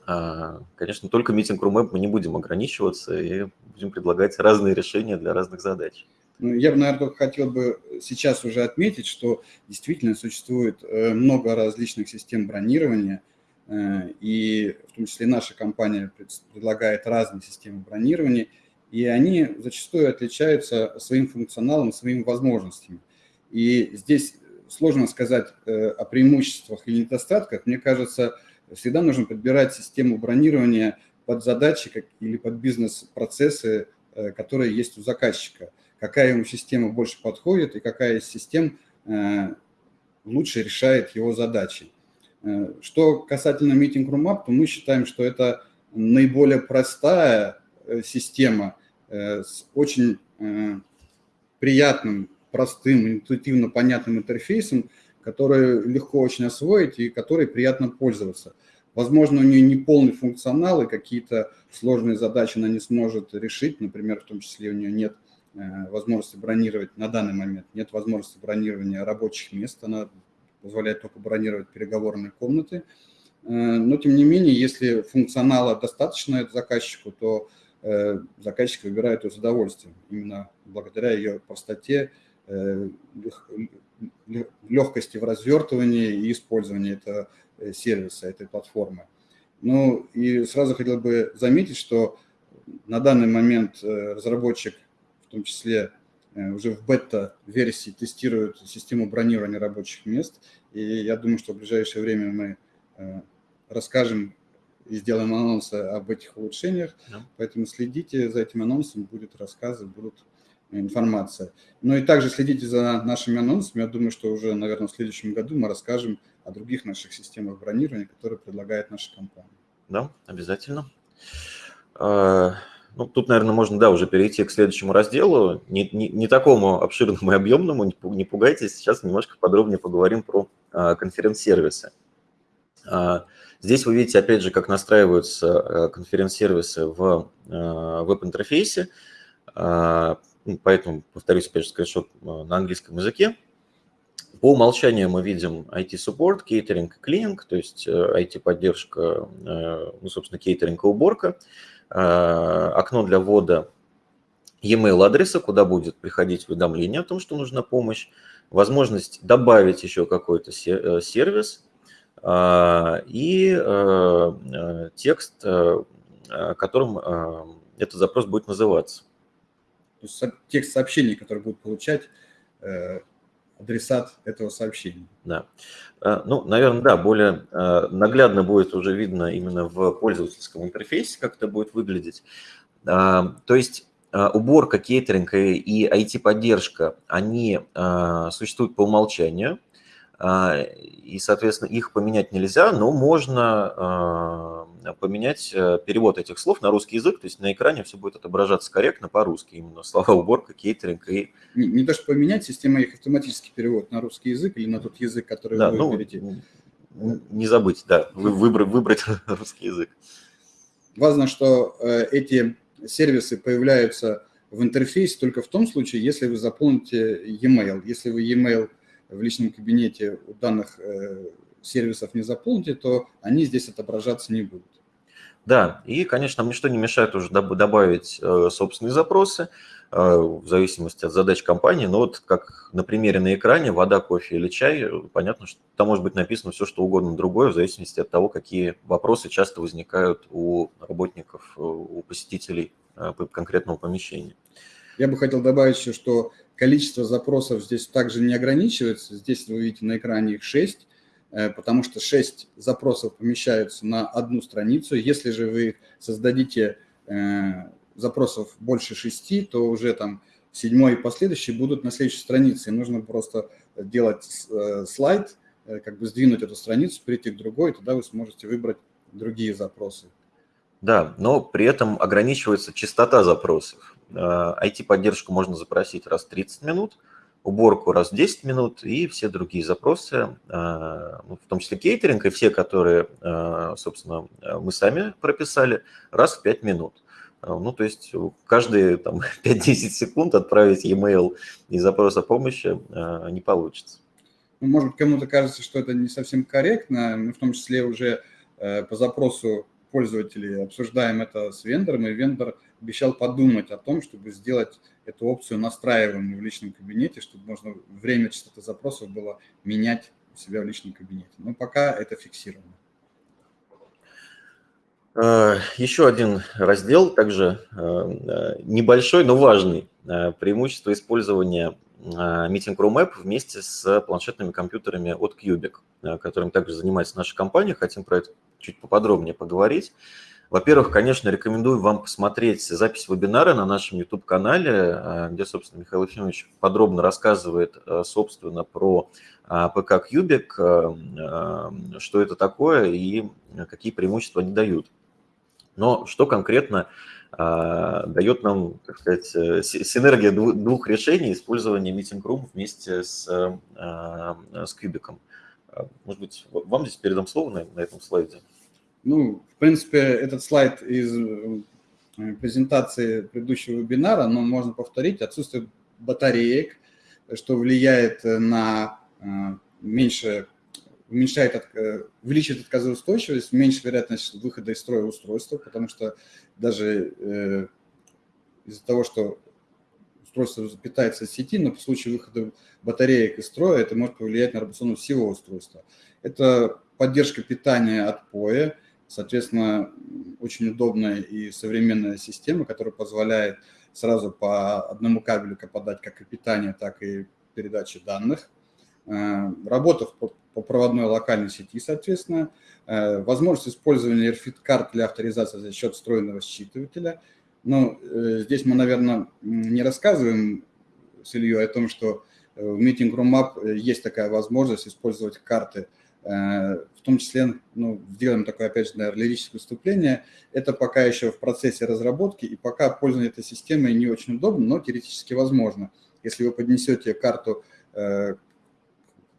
А, конечно, только митинг Room мы не будем ограничиваться и будем предлагать разные решения для разных задач. Ну, я бы, наверное, только хотел бы сейчас уже отметить, что действительно существует э, много различных систем бронирования, э, и в том числе наша компания предлагает разные системы бронирования – и они зачастую отличаются своим функционалом, своими возможностями. И здесь сложно сказать э, о преимуществах или недостатках. Мне кажется, всегда нужно подбирать систему бронирования под задачи или под бизнес-процессы, э, которые есть у заказчика. Какая ему система больше подходит и какая из систем э, лучше решает его задачи. Что касательно Meeting Room App, то мы считаем, что это наиболее простая система – Э, с очень э, приятным, простым, интуитивно понятным интерфейсом, который легко очень освоить и который приятно пользоваться. Возможно, у нее не полный функционал и какие-то сложные задачи она не сможет решить, например, в том числе у нее нет э, возможности бронировать на данный момент, нет возможности бронирования рабочих мест, она позволяет только бронировать переговорные комнаты. Но, тем не менее, если функционала достаточно заказчику, то заказчик выбирает ее с удовольствием, именно благодаря ее простоте, легкости в развертывании и использовании этого сервиса, этой платформы. Ну и сразу хотел бы заметить, что на данный момент разработчик, в том числе уже в бета-версии, тестирует систему бронирования рабочих мест. И я думаю, что в ближайшее время мы расскажем и сделаем анонсы об этих улучшениях. Да. Поэтому следите за этим анонсом, будут рассказы, будут информация. Ну и также следите за нашими анонсами. Я думаю, что уже, наверное, в следующем году мы расскажем о других наших системах бронирования, которые предлагает наша компания. Да, обязательно. А, ну, тут, наверное, можно, да, уже перейти к следующему разделу. Не, не, не такому обширному и объемному, не пугайтесь. Сейчас немножко подробнее поговорим про а, конференц-сервисы. Здесь вы видите, опять же, как настраиваются конференц-сервисы в веб-интерфейсе. Ну, поэтому, повторюсь, опять же, скриншот на английском языке. По умолчанию мы видим IT-суппорт, кейтеринг клининг, то есть IT-поддержка, ну, собственно, кейтеринг и уборка. Окно для ввода e-mail адреса, куда будет приходить уведомление о том, что нужна помощь. Возможность добавить еще какой-то сервис, и текст, которым этот запрос будет называться. То есть текст сообщений, который будет получать э, адресат этого сообщения. Да. Э, ну, наверное, да, более э, наглядно будет уже видно именно в пользовательском интерфейсе, как это будет выглядеть. То есть уборка, кейтеринг и IT-поддержка, они существуют по умолчанию, и, соответственно, их поменять нельзя, но можно поменять э, перевод этих слов на русский язык, то есть на экране все будет отображаться корректно по-русски, именно слова уборка, кейтеринг и... Не, не то, что поменять, система их автоматически переводит на русский язык или на тот язык, который да, вы ну, выберете. Не забыть, да, вы, выбрать, выбрать русский язык. Важно, что э, эти сервисы появляются в интерфейсе только в том случае, если вы заполните e-mail. Если вы e-mail в личном кабинете у данных э, сервисов не заполните, то они здесь отображаться не будут. Да, и, конечно, нам ничто не мешает уже добавить э, собственные запросы э, в зависимости от задач компании. Но вот как на примере на экране вода, кофе или чай, понятно, что там может быть написано все, что угодно другое, в зависимости от того, какие вопросы часто возникают у работников, у посетителей конкретного помещения. Я бы хотел добавить еще, что количество запросов здесь также не ограничивается. Здесь вы видите на экране их 6 Э, потому что 6 запросов помещаются на одну страницу. Если же вы создадите э, запросов больше 6, то уже там седьмой и последующие будут на следующей странице. И нужно просто делать э, слайд, как бы сдвинуть эту страницу, перейти к другой, и тогда вы сможете выбрать другие запросы. Да, но при этом ограничивается частота запросов. IT-поддержку можно запросить раз в 30 минут, уборку раз в 10 минут и все другие запросы, а, ну, в том числе кейтеринг и все, которые, а, собственно, мы сами прописали, раз в 5 минут. Ну, то есть каждые там, 5-10 секунд отправить e-mail и запрос о помощи не получится. Ну, может быть, кому-то кажется, что это не совсем корректно. Мы в том числе уже э, по запросу пользователей обсуждаем это с вендором, и вендор обещал подумать о том, чтобы сделать эту опцию настраиваемую в личном кабинете, чтобы можно время частоты запросов было менять у себя в личном кабинете. Но пока это фиксировано. Э, еще один раздел, также э, э, небольшой, но важный. Преимущество использования Meeting Room App вместе с планшетными компьютерами от Cubic, которым также занимается наша компания. Хотим про это чуть поподробнее поговорить. Во-первых, конечно, рекомендую вам посмотреть запись вебинара на нашем YouTube-канале, э, где, собственно, Михаил Ефимович подробно рассказывает, э, собственно, про э, ПК Кьюбик, что это такое и какие преимущества они дают. Но что конкретно дает нам, так сказать, синергия двух решений использования Meeting Room вместе с, с Кьюбиком. Может быть, вам здесь передам слово на, на этом слайде. Ну, в принципе, этот слайд из э, презентации предыдущего вебинара, но можно повторить. Отсутствие батареек, что влияет на э, меньше, уменьшает, э, увеличивает отказоустойчивость, меньше вероятность выхода из строя устройства, потому что даже из-за того, что устройство питается от сети, но в случае выхода батареек из строя это может повлиять на работационность всего устройства. Это поддержка питания от POE, соответственно, очень удобная и современная система, которая позволяет сразу по одному кабелю подать как и питание, так и передачи данных. Э, работа по проводной локальной сети, соответственно, э, возможность использования RFID-карт для авторизации за счет встроенного считывателя. Но э, здесь мы, наверное, не рассказываем с Ильей о том, что в Meeting Room App есть такая возможность использовать карты, в том числе, ну, сделаем такое, опять же, наверное, лирическое выступление. Это пока еще в процессе разработки, и пока пользование этой системой не очень удобно, но теоретически возможно. Если вы поднесете карту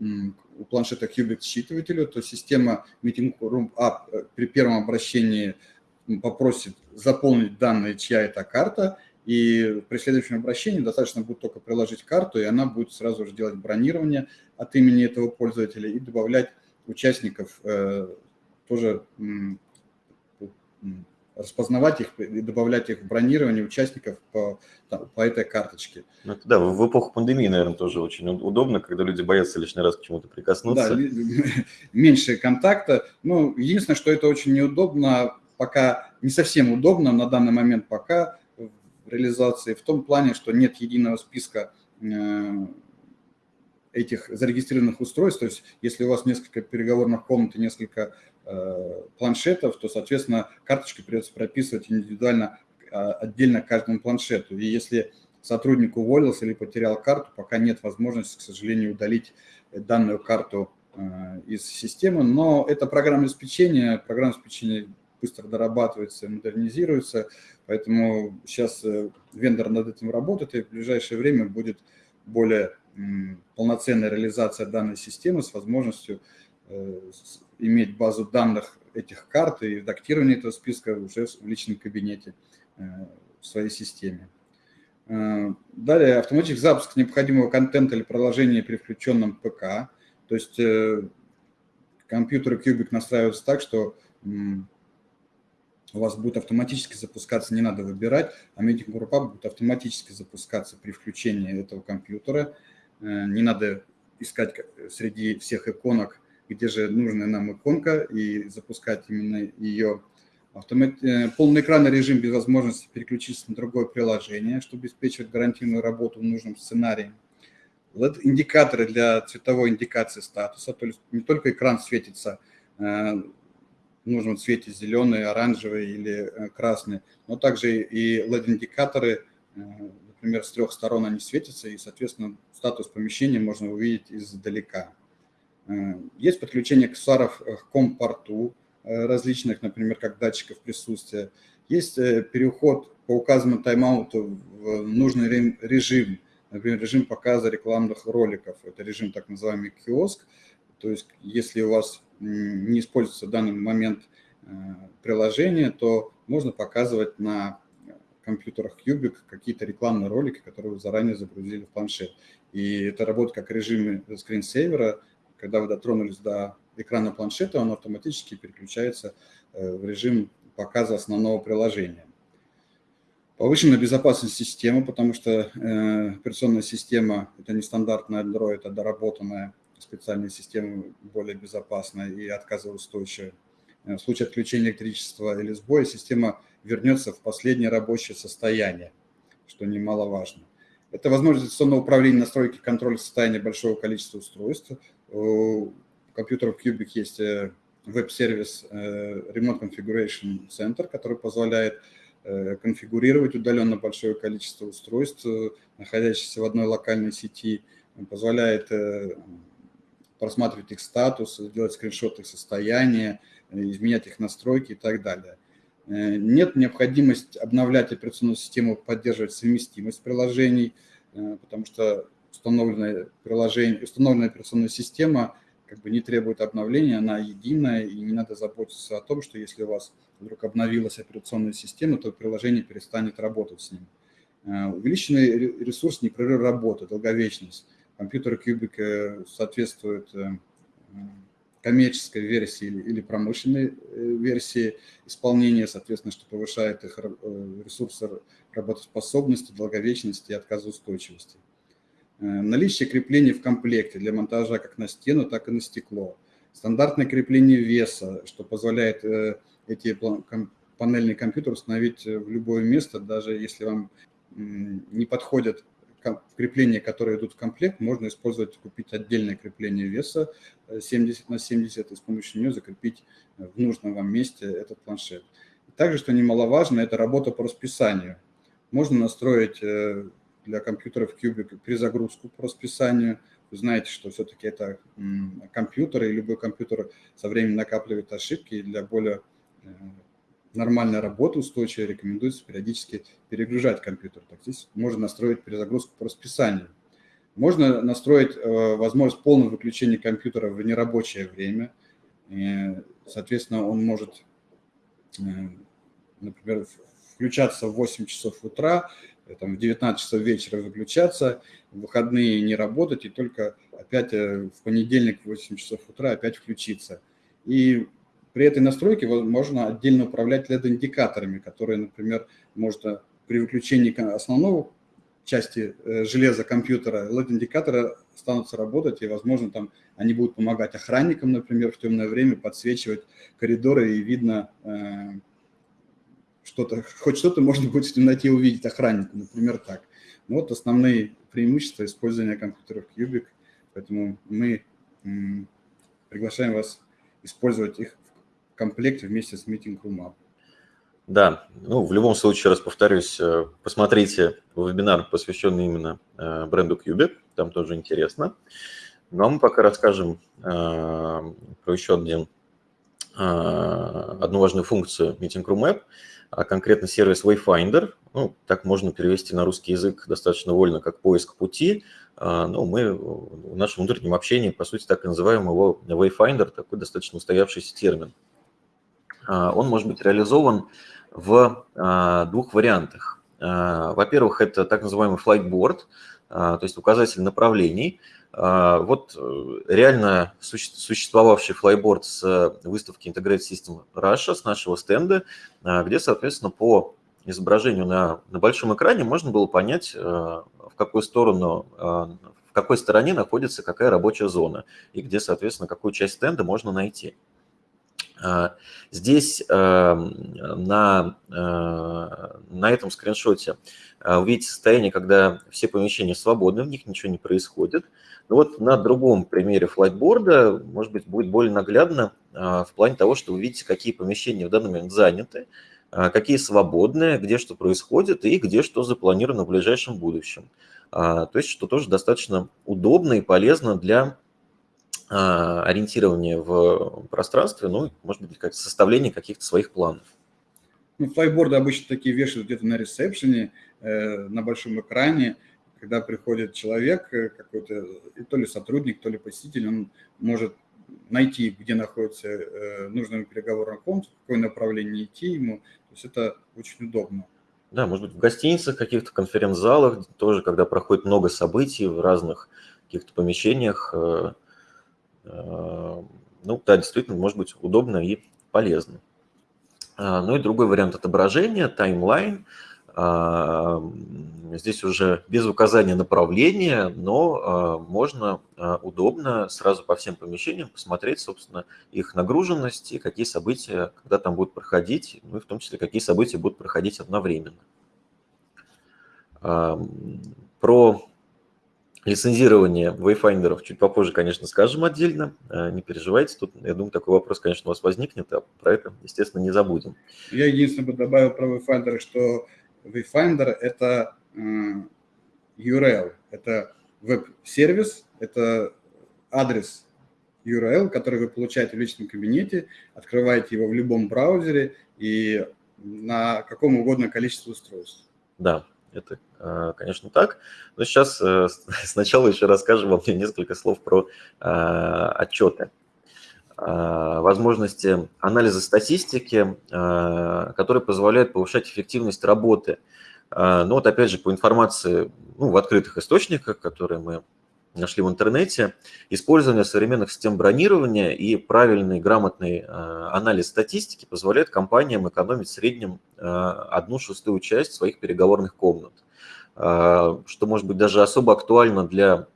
у планшета Qubit считывателю, то система Meeting Room App э, при первом обращении попросит заполнить данные, чья это карта, и при следующем обращении достаточно будет только приложить карту, и она будет сразу же делать бронирование от имени этого пользователя и добавлять участников э, тоже распознавать их и добавлять их в бронирование участников по, по этой карточке. Ну, да, в эпоху пандемии, наверное, тоже очень удобно, когда люди боятся лишний раз к чему-то прикоснуться. Да, меньше контакта. Ну, единственное, что это очень неудобно, пока не совсем удобно на данный момент пока в реализации, в том плане, что нет единого списка э, этих зарегистрированных устройств, то есть если у вас несколько переговорных комнат и несколько планшетов, то, соответственно, карточки придется прописывать индивидуально, а, отдельно каждому планшету. И если сотрудник уволился или потерял карту, пока нет возможности, к сожалению, удалить данную карту э, из системы. Но это программное обеспечение, программное обеспечение быстро дорабатывается, модернизируется, поэтому сейчас э, вендор над этим работает, и в ближайшее время будет более полноценная реализация данной системы с возможностью иметь базу данных этих карт и редактирование этого списка уже в личном кабинете э, в своей системе. Э, далее, автоматический запуск необходимого контента или приложения при включенном ПК. То есть э, компьютеры Cubic настраиваются так, что у вас будет автоматически запускаться, не надо выбирать, а Meeting Group будет автоматически запускаться при включении этого компьютера. Не надо искать среди всех иконок где же нужная нам иконка, и запускать именно ее. Автомат... Э, полный экранный режим без возможности переключиться на другое приложение, чтобы обеспечивать гарантийную работу в нужном сценарии. LED-индикаторы для цветовой индикации статуса, то есть не только экран светится э, в нужном цвете зеленый, оранжевый или э, красный, но также и LED-индикаторы, например, с трех сторон они светятся, и, соответственно, статус помещения можно увидеть издалека. Э, есть подключение аксессуаров к компорту э, различных, например, как датчиков присутствия. Есть э, переход по указанному тайм-ауту в нужный режим, например, режим показа рекламных роликов. Это режим так называемый киоск. То есть если у вас не используется в данный момент приложение, то можно показывать на компьютерах Cubic какие-то рекламные ролики, которые вы заранее загрузили в планшет. И это работает как режим скринсейвера, когда вы дотронулись до экрана планшета, он автоматически переключается э, в режим показа основного приложения. Повышенная безопасность системы, потому что э, операционная система – это не стандартная Android, а доработанная специальная система, более безопасная и отказоустойчивая. Э, в случае отключения электричества или сбоя система вернется в последнее рабочее состояние, что немаловажно. Это возможность дистанционного управления настройки контроля состояния большого количества устройств, у компьютеров Cubic есть э, веб-сервис э, Remote Configuration Center, который позволяет э, конфигурировать удаленно большое количество устройств, находящихся в одной локальной сети, позволяет просматривать их статус, делать скриншоты их состояния, изменять их настройки и так далее. Нет необходимости обновлять операционную систему, поддерживать совместимость приложений, потому что установленное приложение, установленная операционная система как бы не требует обновления, она единая, и не надо заботиться о том, что если у вас вдруг обновилась операционная система, то приложение перестанет работать с ним. Э, увеличенный ресурс непрерывной работы, долговечность. Компьютер Cubic э, соответствует э, коммерческой версии или промышленной версии исполнения, соответственно, что повышает их ресурсы работоспособности, долговечности и отказоустойчивости. Наличие креплений в комплекте для монтажа как на стену, так и на стекло. Стандартное крепление веса, что позволяет эти панельный компьютер установить в любое место, даже если вам не подходят крепления, которые идут в комплект, можно использовать, купить отдельное крепление веса 70 э, на 70 и с помощью нее закрепить в нужном вам месте этот планшет. Также, что немаловажно, это работа по расписанию. Можно настроить э, для компьютеров Cubic перезагрузку по расписанию. Вы знаете, что все-таки это компьютер, и любой компьютер со временем накапливает ошибки, и для более э, нормальная работа устойчивая, рекомендуется периодически перегружать компьютер. Так здесь можно настроить перезагрузку по расписанию. Можно настроить э, возможность полного выключения компьютера в нерабочее время. И, соответственно, он может, э, например, включаться в 8 часов утра, там, в 19 часов вечера выключаться, в выходные не работать и только опять в понедельник в 8 часов утра опять включиться. И при этой настройке можно отдельно управлять LED-индикаторами, которые, например, можно при выключении основного части э, железа компьютера LED-индикаторы станут работать, и, возможно, там они будут помогать охранникам, например, в темное время подсвечивать коридоры, и видно э, что-то, хоть что-то можно будет в темноте увидеть охраннику, например, так. Ну, вот основные преимущества использования компьютеров Cubic, поэтому мы приглашаем вас использовать их комплекте вместе с Meeting Room Up. Да, ну, в любом случае, раз повторюсь, э, посмотрите вебинар, посвященный именно э, бренду Cubic, там тоже интересно. Ну, а мы пока расскажем э, про еще один, одну важную функцию Meeting Room App, а конкретно сервис Wayfinder. Ну, так можно перевести на русский язык достаточно вольно, как поиск пути. Ну, мы в нашем внутреннем общении, по сути, так и называем его Wayfinder, такой достаточно устоявшийся термин. А, он может быть реализован в а, двух вариантах. А, во-первых, это так называемый flightboard, то есть указатель направлений. Вот э, реально существовавший флайборд с выставки Integrated System Russia, с нашего стенда, где, соответственно, по изображению на, на большом экране можно было понять, в какую сторону, в какой стороне находится какая рабочая зона и где, соответственно, какую часть стенда можно найти. А, здесь на, э, на этом скриншоте вы э, видите состояние, когда все помещения свободны, в них ничего не происходит. Но вот на другом примере флайтборда, может быть, будет более наглядно э, в плане того, что вы видите, какие помещения в данный момент заняты, какие свободные, где что происходит и где что запланировано в ближайшем будущем. То есть, что тоже достаточно удобно и полезно для а, ориентирование в пространстве, ну, может быть, как составление каких-то своих планов. Ну, флайборды обычно такие вешают где-то на ресепшене, э, на большом экране, когда приходит человек э, какой-то, то ли сотрудник, то ли посетитель, он может найти, где находится э, нужный переговорный комнате, в какое направление идти ему. То есть это очень удобно. Да, может быть, в гостиницах, каких-то конференц-залах тоже, когда проходит много событий в разных каких-то помещениях, э, Э, ну да, действительно, может быть удобно и полезно. А, ну и другой вариант отображения, таймлайн. А, здесь уже без указания направления, но а, можно удобно сразу по всем помещениям посмотреть, собственно, их нагруженность и какие события, когда там будут проходить, ну и в том числе, какие события будут проходить одновременно. Про Лицензирование wayfinder чуть попозже, конечно, скажем отдельно, не переживайте. Тут, я думаю, такой вопрос, конечно, у вас возникнет, а про это, естественно, не забудем. Я единственное бы добавил про Wayfinder, что Wayfinder – это URL, это веб-сервис, это адрес URL, который вы получаете в личном кабинете, открываете его в любом браузере и на каком угодно количестве устройств. Да, это, э, конечно, так. Но сейчас э, сначала еще расскажем вам несколько слов про э, отчеты возможности анализа статистики, которые позволяют повышать эффективность работы. Ну вот опять же по информации ну, в открытых источниках, которые мы нашли в интернете. Использование современных систем бронирования и правильный, грамотный анализ статистики позволяет компаниям экономить в среднем одну шестую часть своих переговорных комнат, что может быть даже особо актуально для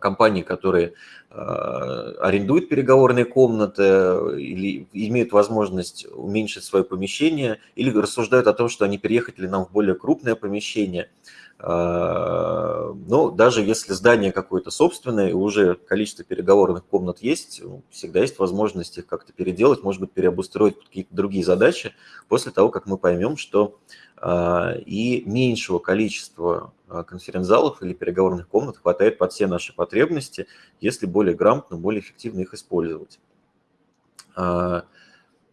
компаний, которые Э, арендуют переговорные комнаты или имеют возможность уменьшить свое помещение, или рассуждают о том, что они переехать ли нам в более крупное помещение. Э, но даже если здание какое-то собственное, и уже количество переговорных комнат есть, ну, всегда есть возможность их как-то переделать, может быть, переобустроить какие-то другие задачи после того, как мы поймем, что э, и меньшего количества а, конференц-залов или переговорных комнат хватает под все наши потребности, если более грамотно, более эффективно их использовать. А,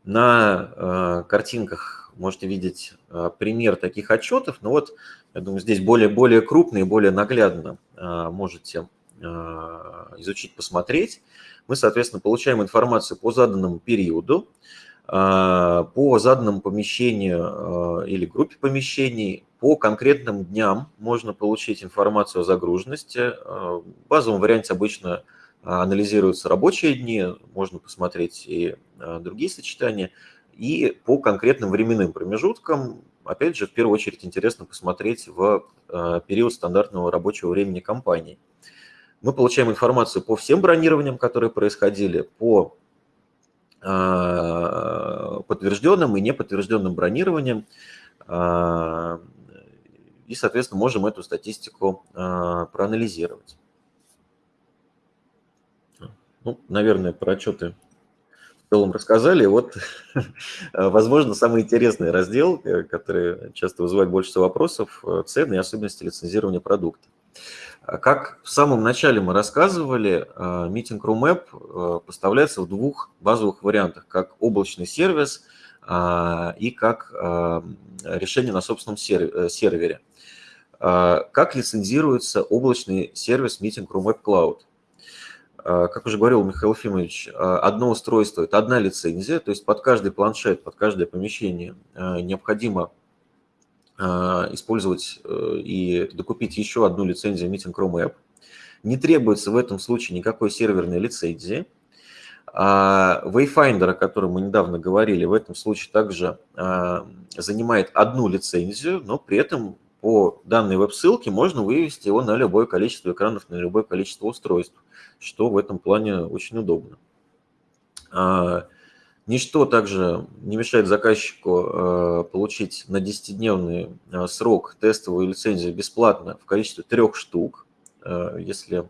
на а, картинках можете видеть пример таких отчетов, но вот, я думаю, здесь более, более крупно и более наглядно можете изучить, посмотреть. Мы, соответственно, получаем информацию по заданному периоду, по заданному помещению или группе помещений, по конкретным дням можно получить информацию о загруженности. Э, в базовом варианте обычно анализируются рабочие дни, можно посмотреть и э, другие сочетания. И по конкретным временным промежуткам, опять же, в первую очередь интересно посмотреть в э, период стандартного рабочего времени компании. Мы получаем информацию по всем бронированиям, которые происходили, по подтвержденным и неподтвержденным бронированиям и, соответственно, можем эту статистику а, проанализировать. Ну, наверное, про отчеты в целом рассказали. Вот, возможно, самый интересный раздел, э, который часто вызывает больше всего вопросов, э, цены и особенности лицензирования продукта. Как в самом начале мы рассказывали, Meeting Room App поставляется в двух базовых вариантах, как облачный сервис а, и как решение на собственном э, сервере. А, как лицензируется облачный сервис Meeting Room Web Cloud? А, как уже говорил Михаил Ефимович, а, одно устройство – это одна лицензия, то есть под каждый планшет, под каждое помещение необходимо использовать э, и докупить еще одну лицензию Meeting Room App. Не требуется в этом случае никакой серверной лицензии. Wayfinder, о котором мы недавно говорили, в этом случае также занимает одну лицензию, но при этом по данной веб-ссылке можно вывести его на любое количество экранов, на любое количество устройств, что в этом плане очень удобно. Ничто также не мешает заказчику а, получить на 10-днельный а, срок тестовую лицензию бесплатно в количестве трех штук. Если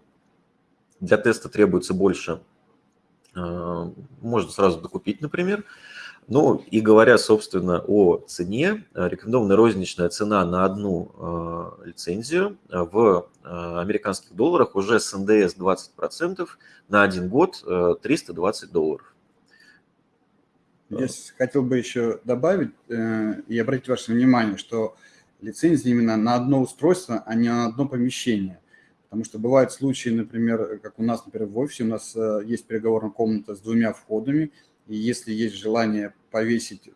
для теста требуется больше, можно сразу докупить, например. Ну и говоря, собственно, о цене, э, рекомендованная розничная цена на одну э, лицензию э, в американских долларах уже с НДС 20% на один год 320 долларов. Я хотел бы еще добавить и обратить ваше внимание, что лицензия именно на одно устройство, а не на одно помещение. Потому что бывают случаи, например, как у нас, например, в офисе, у нас есть переговорная комната с двумя входами – и если есть желание повесить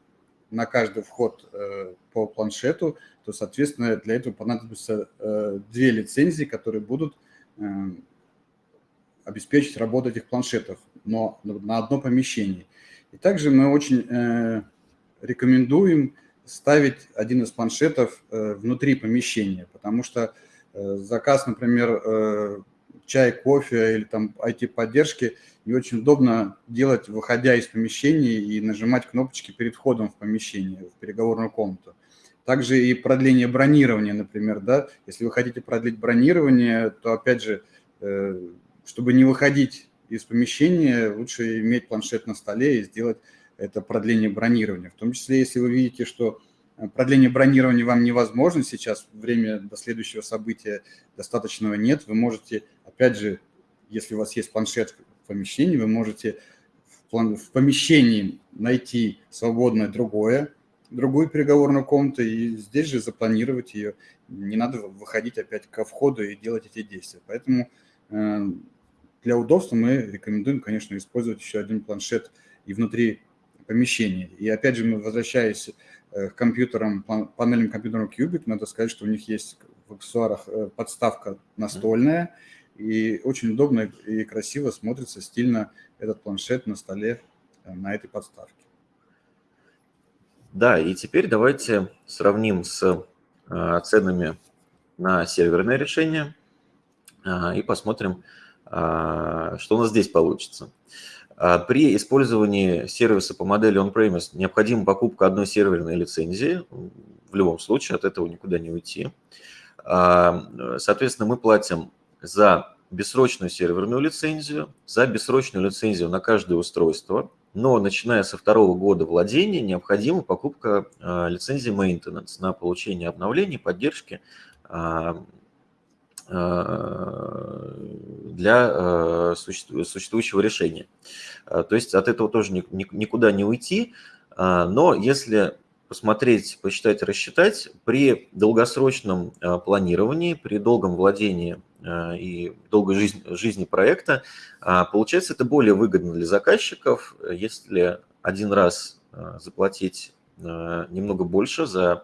на каждый вход э, по планшету, то, соответственно, для этого понадобится э, две лицензии, которые будут э, обеспечить работу этих планшетов, но на одно помещение. И также мы очень рекомендуем ставить один из планшетов внутри помещения, потому что заказ, например, чай, кофе или там IT-поддержки, не очень удобно делать, выходя из помещения и нажимать кнопочки перед входом в помещение, в переговорную комнату. Также и продление бронирования, например, да, если вы хотите продлить бронирование, то, опять же, э, чтобы не выходить из помещения, лучше иметь планшет на столе и сделать это продление бронирования. В том числе, если вы видите, что продление бронирования вам невозможно сейчас, время до следующего события достаточного нет, вы можете, опять же, если у вас есть планшет в помещении, вы можете в помещении найти свободное другое, другую переговорную комнату и здесь же запланировать ее. Не надо выходить опять ко входу и делать эти действия. Поэтому э, для удобства мы рекомендуем, конечно, использовать еще один планшет и внутри помещения. И опять же, возвращаясь Э, к компьютерам, панельным компьютерам Cubic, надо сказать, что у них есть в аксессуарах подставка настольная, и очень удобно и красиво смотрится стильно этот планшет на столе на этой подставке. Да, и теперь давайте сравним с ценами на серверное решение и посмотрим, что у нас здесь получится. А, при использовании сервиса по модели on-premise необходима покупка одной серверной лицензии. В любом случае от этого никуда не уйти. А, соответственно, мы платим за бессрочную серверную лицензию, за бессрочную лицензию на каждое устройство, но начиная со второго года владения необходима покупка а, лицензии maintenance на получение обновлений, поддержки для э, существующего решения. Э, то есть от этого тоже никуда не уйти, но если посмотреть, посчитать, рассчитать, при долгосрочном планировании, при долгом владении и долгой жизни, жизни проекта, получается это более выгодно для заказчиков, если один раз заплатить немного больше за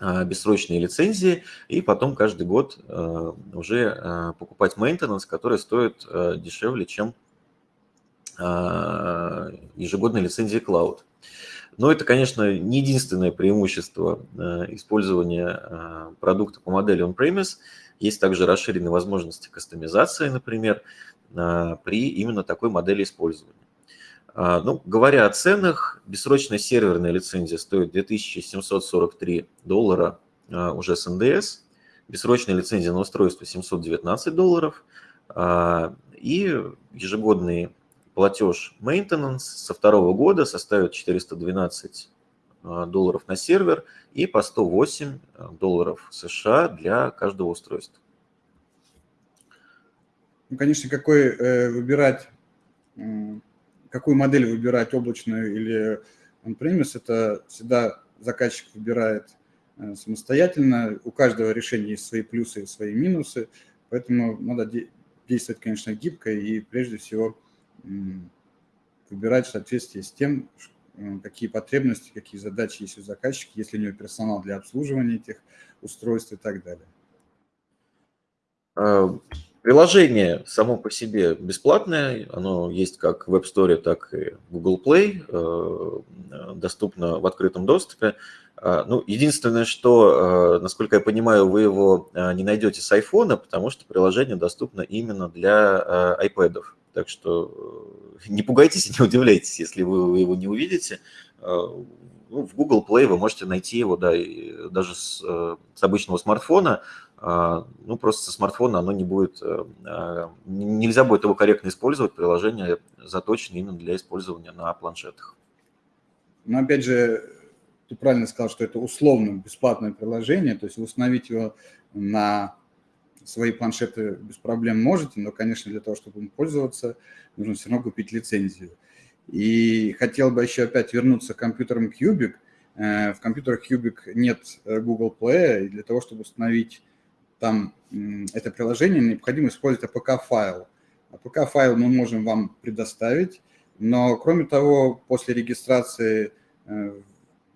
бессрочные лицензии, и потом каждый год э, уже э, покупать maintenance, который стоит э, дешевле, чем а, ежегодная лицензия Cloud. Но это, конечно, не единственное преимущество использования продукта по модели on-premise. Есть также расширенные возможности кастомизации, например, при именно такой модели использования. А, ну, говоря о ценах, бессрочная серверная лицензия стоит 2743 доллара а, уже с НДС, бессрочная лицензия на устройство 719 долларов а, и ежегодный платеж maintenance со второго года составит 412 долларов на сервер и по 108 долларов США для каждого устройства. Ну, конечно, какой э, выбирать какую модель выбирать, облачную или on-premise, это всегда заказчик выбирает э, самостоятельно. У каждого решения есть свои плюсы и свои минусы, поэтому надо действовать, конечно, гибко и прежде всего выбирать в соответствии с тем, э, какие потребности, какие задачи есть у заказчика, если у него персонал для обслуживания этих устройств и так далее. Приложение само по себе бесплатное, оно есть как в App Store, так и в Google Play, э, доступно в открытом доступе. А, ну, единственное, что, э, насколько я понимаю, вы его э, не найдете с iPhone, потому что приложение доступно именно для iPad. Так что не пугайтесь и не удивляйтесь, если вы его не увидите. Ну, в Google Play вы можете найти его да, даже с, с обычного смартфона, ну, просто со смартфона оно не будет, э, а, нельзя будет его корректно использовать, приложение заточено именно для использования на планшетах. Но опять же, ты правильно сказал, что это условно бесплатное приложение, то есть установить его на свои планшеты без проблем можете, но, конечно, для того, чтобы им пользоваться, нужно все равно купить лицензию. И хотел бы еще опять вернуться к компьютерам Cubic. Э, в компьютерах Cubic нет э, Google Play, и для того, чтобы установить там это приложение, необходимо использовать APK-файл. APK-файл мы можем вам предоставить, но кроме того, после регистрации э,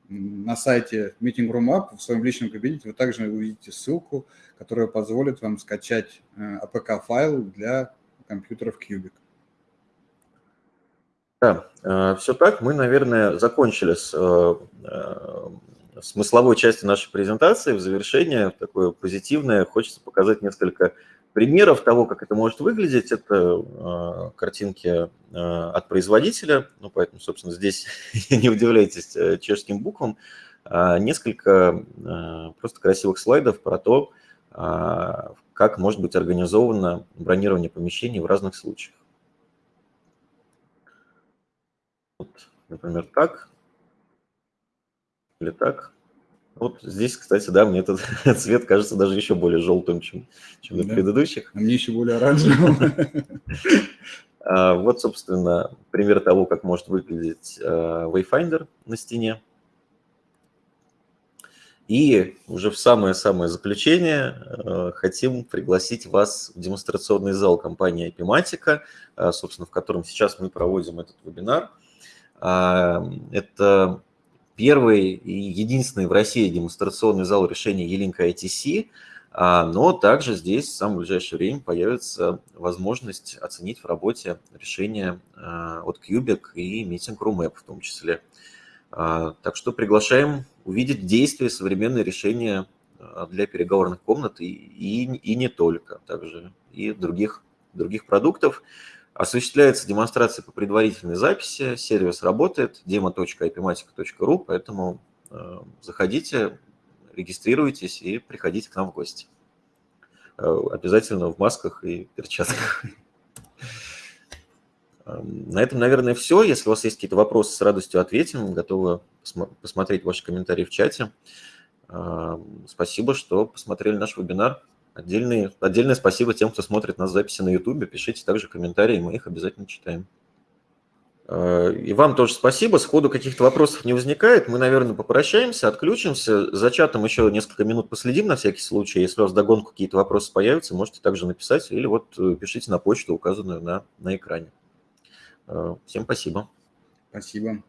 на сайте Meeting Room App в своем личном кабинете вы также увидите ссылку, которая позволит вам скачать APK-файл э, для компьютеров Cubic. Да, э, все так. Мы, наверное, закончили с смысловой части нашей презентации, в завершение, такое позитивное, хочется показать несколько примеров того, как это может выглядеть. Это э, картинки э, от производителя, ну, поэтому, собственно, здесь не удивляйтесь э, чешским буквам. Э, несколько э, просто красивых слайдов про то, э, как может быть организовано бронирование помещений в разных случаях. Вот, например, так или так. Вот здесь, кстати, да, мне этот цвет кажется даже еще более желтым, чем, чем да. на предыдущих. А мне еще более оранжевым. А, вот, собственно, пример того, как может выглядеть а, Wayfinder на стене. И уже в самое-самое заключение а, хотим пригласить вас в демонстрационный зал компании Epimatica, собственно, в котором сейчас мы проводим этот вебинар. Это первый и единственный в России демонстрационный зал решения Елинка ITC. А, но также здесь в самое ближайшее время появится возможность оценить в работе решения а, от Cubic и Meeting Room App в том числе. А, так что приглашаем увидеть действия современные решения для переговорных комнат и, и, и не только, также и других, других продуктов. Осуществляется демонстрация по предварительной записи, сервис работает, demo.ipmatica.ru, поэтому заходите, регистрируйтесь и приходите к нам в гости. Э, обязательно в масках и перчатках. Эм, на этом, наверное, все. Если у вас есть какие-то вопросы, с радостью ответим. Готовы посмотреть ваши комментарии в чате. Эм, спасибо, что посмотрели наш вебинар. Отдельные, отдельное спасибо тем, кто смотрит нас записи на YouTube. Пишите также комментарии, мы их обязательно читаем. Э, и вам тоже спасибо. Сходу каких-то вопросов не возникает. Мы, наверное, попрощаемся, отключимся. За чатом еще несколько минут последим на всякий случай. Если у вас догонку какие-то вопросы появятся, можете также написать или вот э, пишите на почту, указанную на, на экране. Э, всем спасибо. Спасибо.